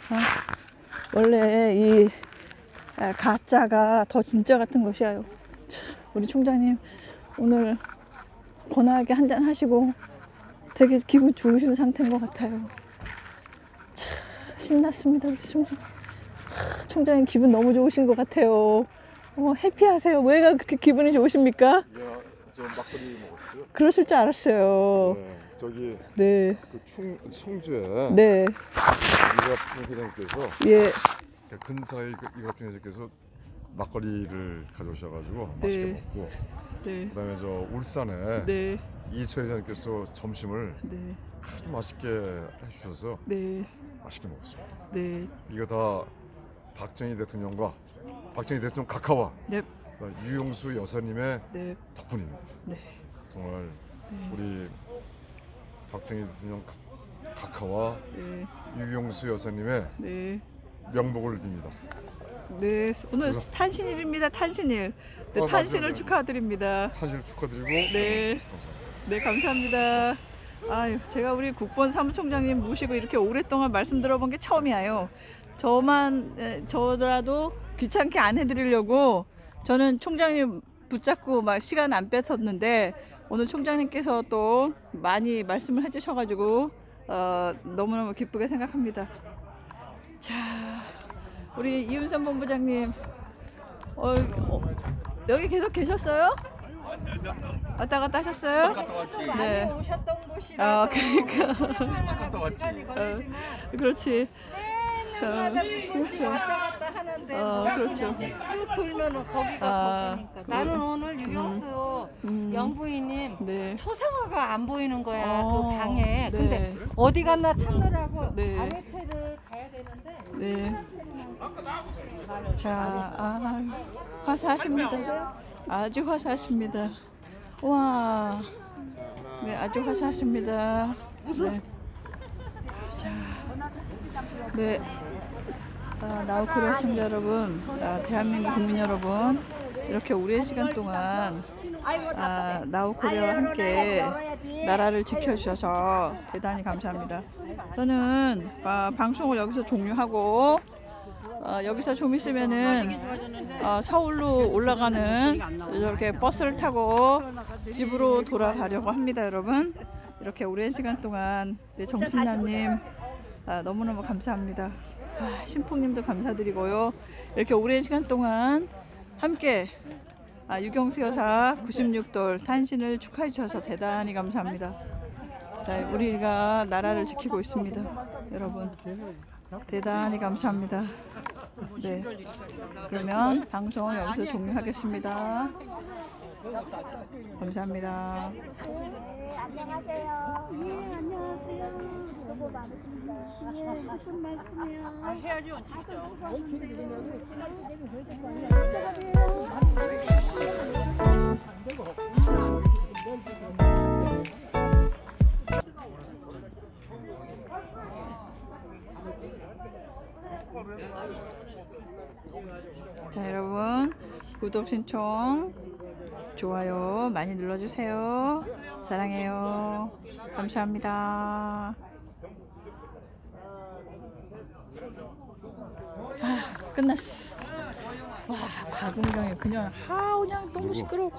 아, 원래 이 아, 가짜가 더 진짜 같은 것이야요. 참, 우리 총장님 오늘 권하게 한잔 하시고 되게 기분 좋으신 상태인 것 같아요. 참, 신났습니다, 우리 총장. 하, 총장님 기분 너무 좋으신 것 같아요. 어, 해피하세요. 왜가 그렇게 기분이 좋으십니까? 야, 저 막걸리 먹었어요. 그러실 줄 알았어요. 네, 저기 네, 그 충, 성주에 네, 이갑 부기장께서 예, 근사의 그 이갑 중회장께서 막걸리를 가져오셔가지고 네. 맛있게 먹고 네, 그다음에 저 울산에 네, 이철 회장께서 점심을 네, 아주 맛있게 해주셔서 네, 맛있게 먹었습니다. 네, 이거 다 박정희 대통령과 박정희 대통령 각하와 네, 유용수 여사님의 네, 덕분입니다. 네. 정말 우리 박정희 대통령 각- 각하와 네, 유용수 여사님의 네. 명복을 빕니다. 네, 오늘 탄신일입니다. 탄신일. 네, 어, 탄신을 맞아요. 축하드립니다. 탄실 축하드리고 네. 감사합니다. 네, 감사합니다. 아유, 제가 우리 국본 사무총장님 모시고 이렇게 오랫동안 말씀 들어본 게 처음이에요. 저만 에, 저라도 귀찮게 안 해드리려고 저는 총장님 붙잡고 막 시간 안 뺏었는데 오늘 총장님께서 또 많이 말씀을 해주셔가지고 어, 너무너무 기쁘게 생각합니다. 자, 우리 이윤선 본부장님, 어, 어, 여기 계속 계셨어요? 왔다 갔다 하셨어요? 네. 오셨던 아, 곳이라서 그러니까. 갔다 왔지. 어, 그렇지. 맨날 어, 그렇죠. 왔다 갔다 하는데 어, 그렇죠. 쭉 돌면은 거기가 아, 거기니까 나는 오늘 유경수 음, 영부인님 네. 초상화가 안 보이는 거야 어, 그 방에 네. 근데 어디 갔나 찾느라고 네. 되는데 네. 자, 아, 화사하십니다. 아주 화사하십니다. 와, 네, 아주 화사하십니다. 네. 자, 네. 아, 나우크리아 시청자 여러분, 아, 대한민국 국민 여러분, 이렇게 오랜 시간 동안 아, 나우코리아와 함께 나라를 지켜주셔서 대단히 감사합니다. 저는 아, 방송을 여기서 종료하고 어, 여기서 좀 있으면은 어, 서울로 올라가는 이렇게 버스를 타고 집으로 돌아가려고 합니다, 여러분. 이렇게 오랜 시간 동안 네, 정신나님 아, 너무너무 감사합니다. 아, 신풍님도 감사드리고요. 이렇게 오랜 시간 동안 함께 아, 유경수 여사 96돌 탄신을 축하해 주셔서 대단히 감사합니다. 자, 우리가 나라를 지키고 있습니다. 여러분. 대단히 감사합니다. 네. 그러면 방송은 여기서 종료하겠습니다. 감사합니다. 안녕하세요. 네, 안녕하세요. 수고 많으십니다. 예, 무슨 말씀이요? 아, 해야죠, 자, 여러분. 구독 신청, 좋아요 많이 눌러주세요. 사랑해요. 감사합니다. 아, 끝났어. 와, 과금경에 그냥, 아, 그냥 너무 시끄러워.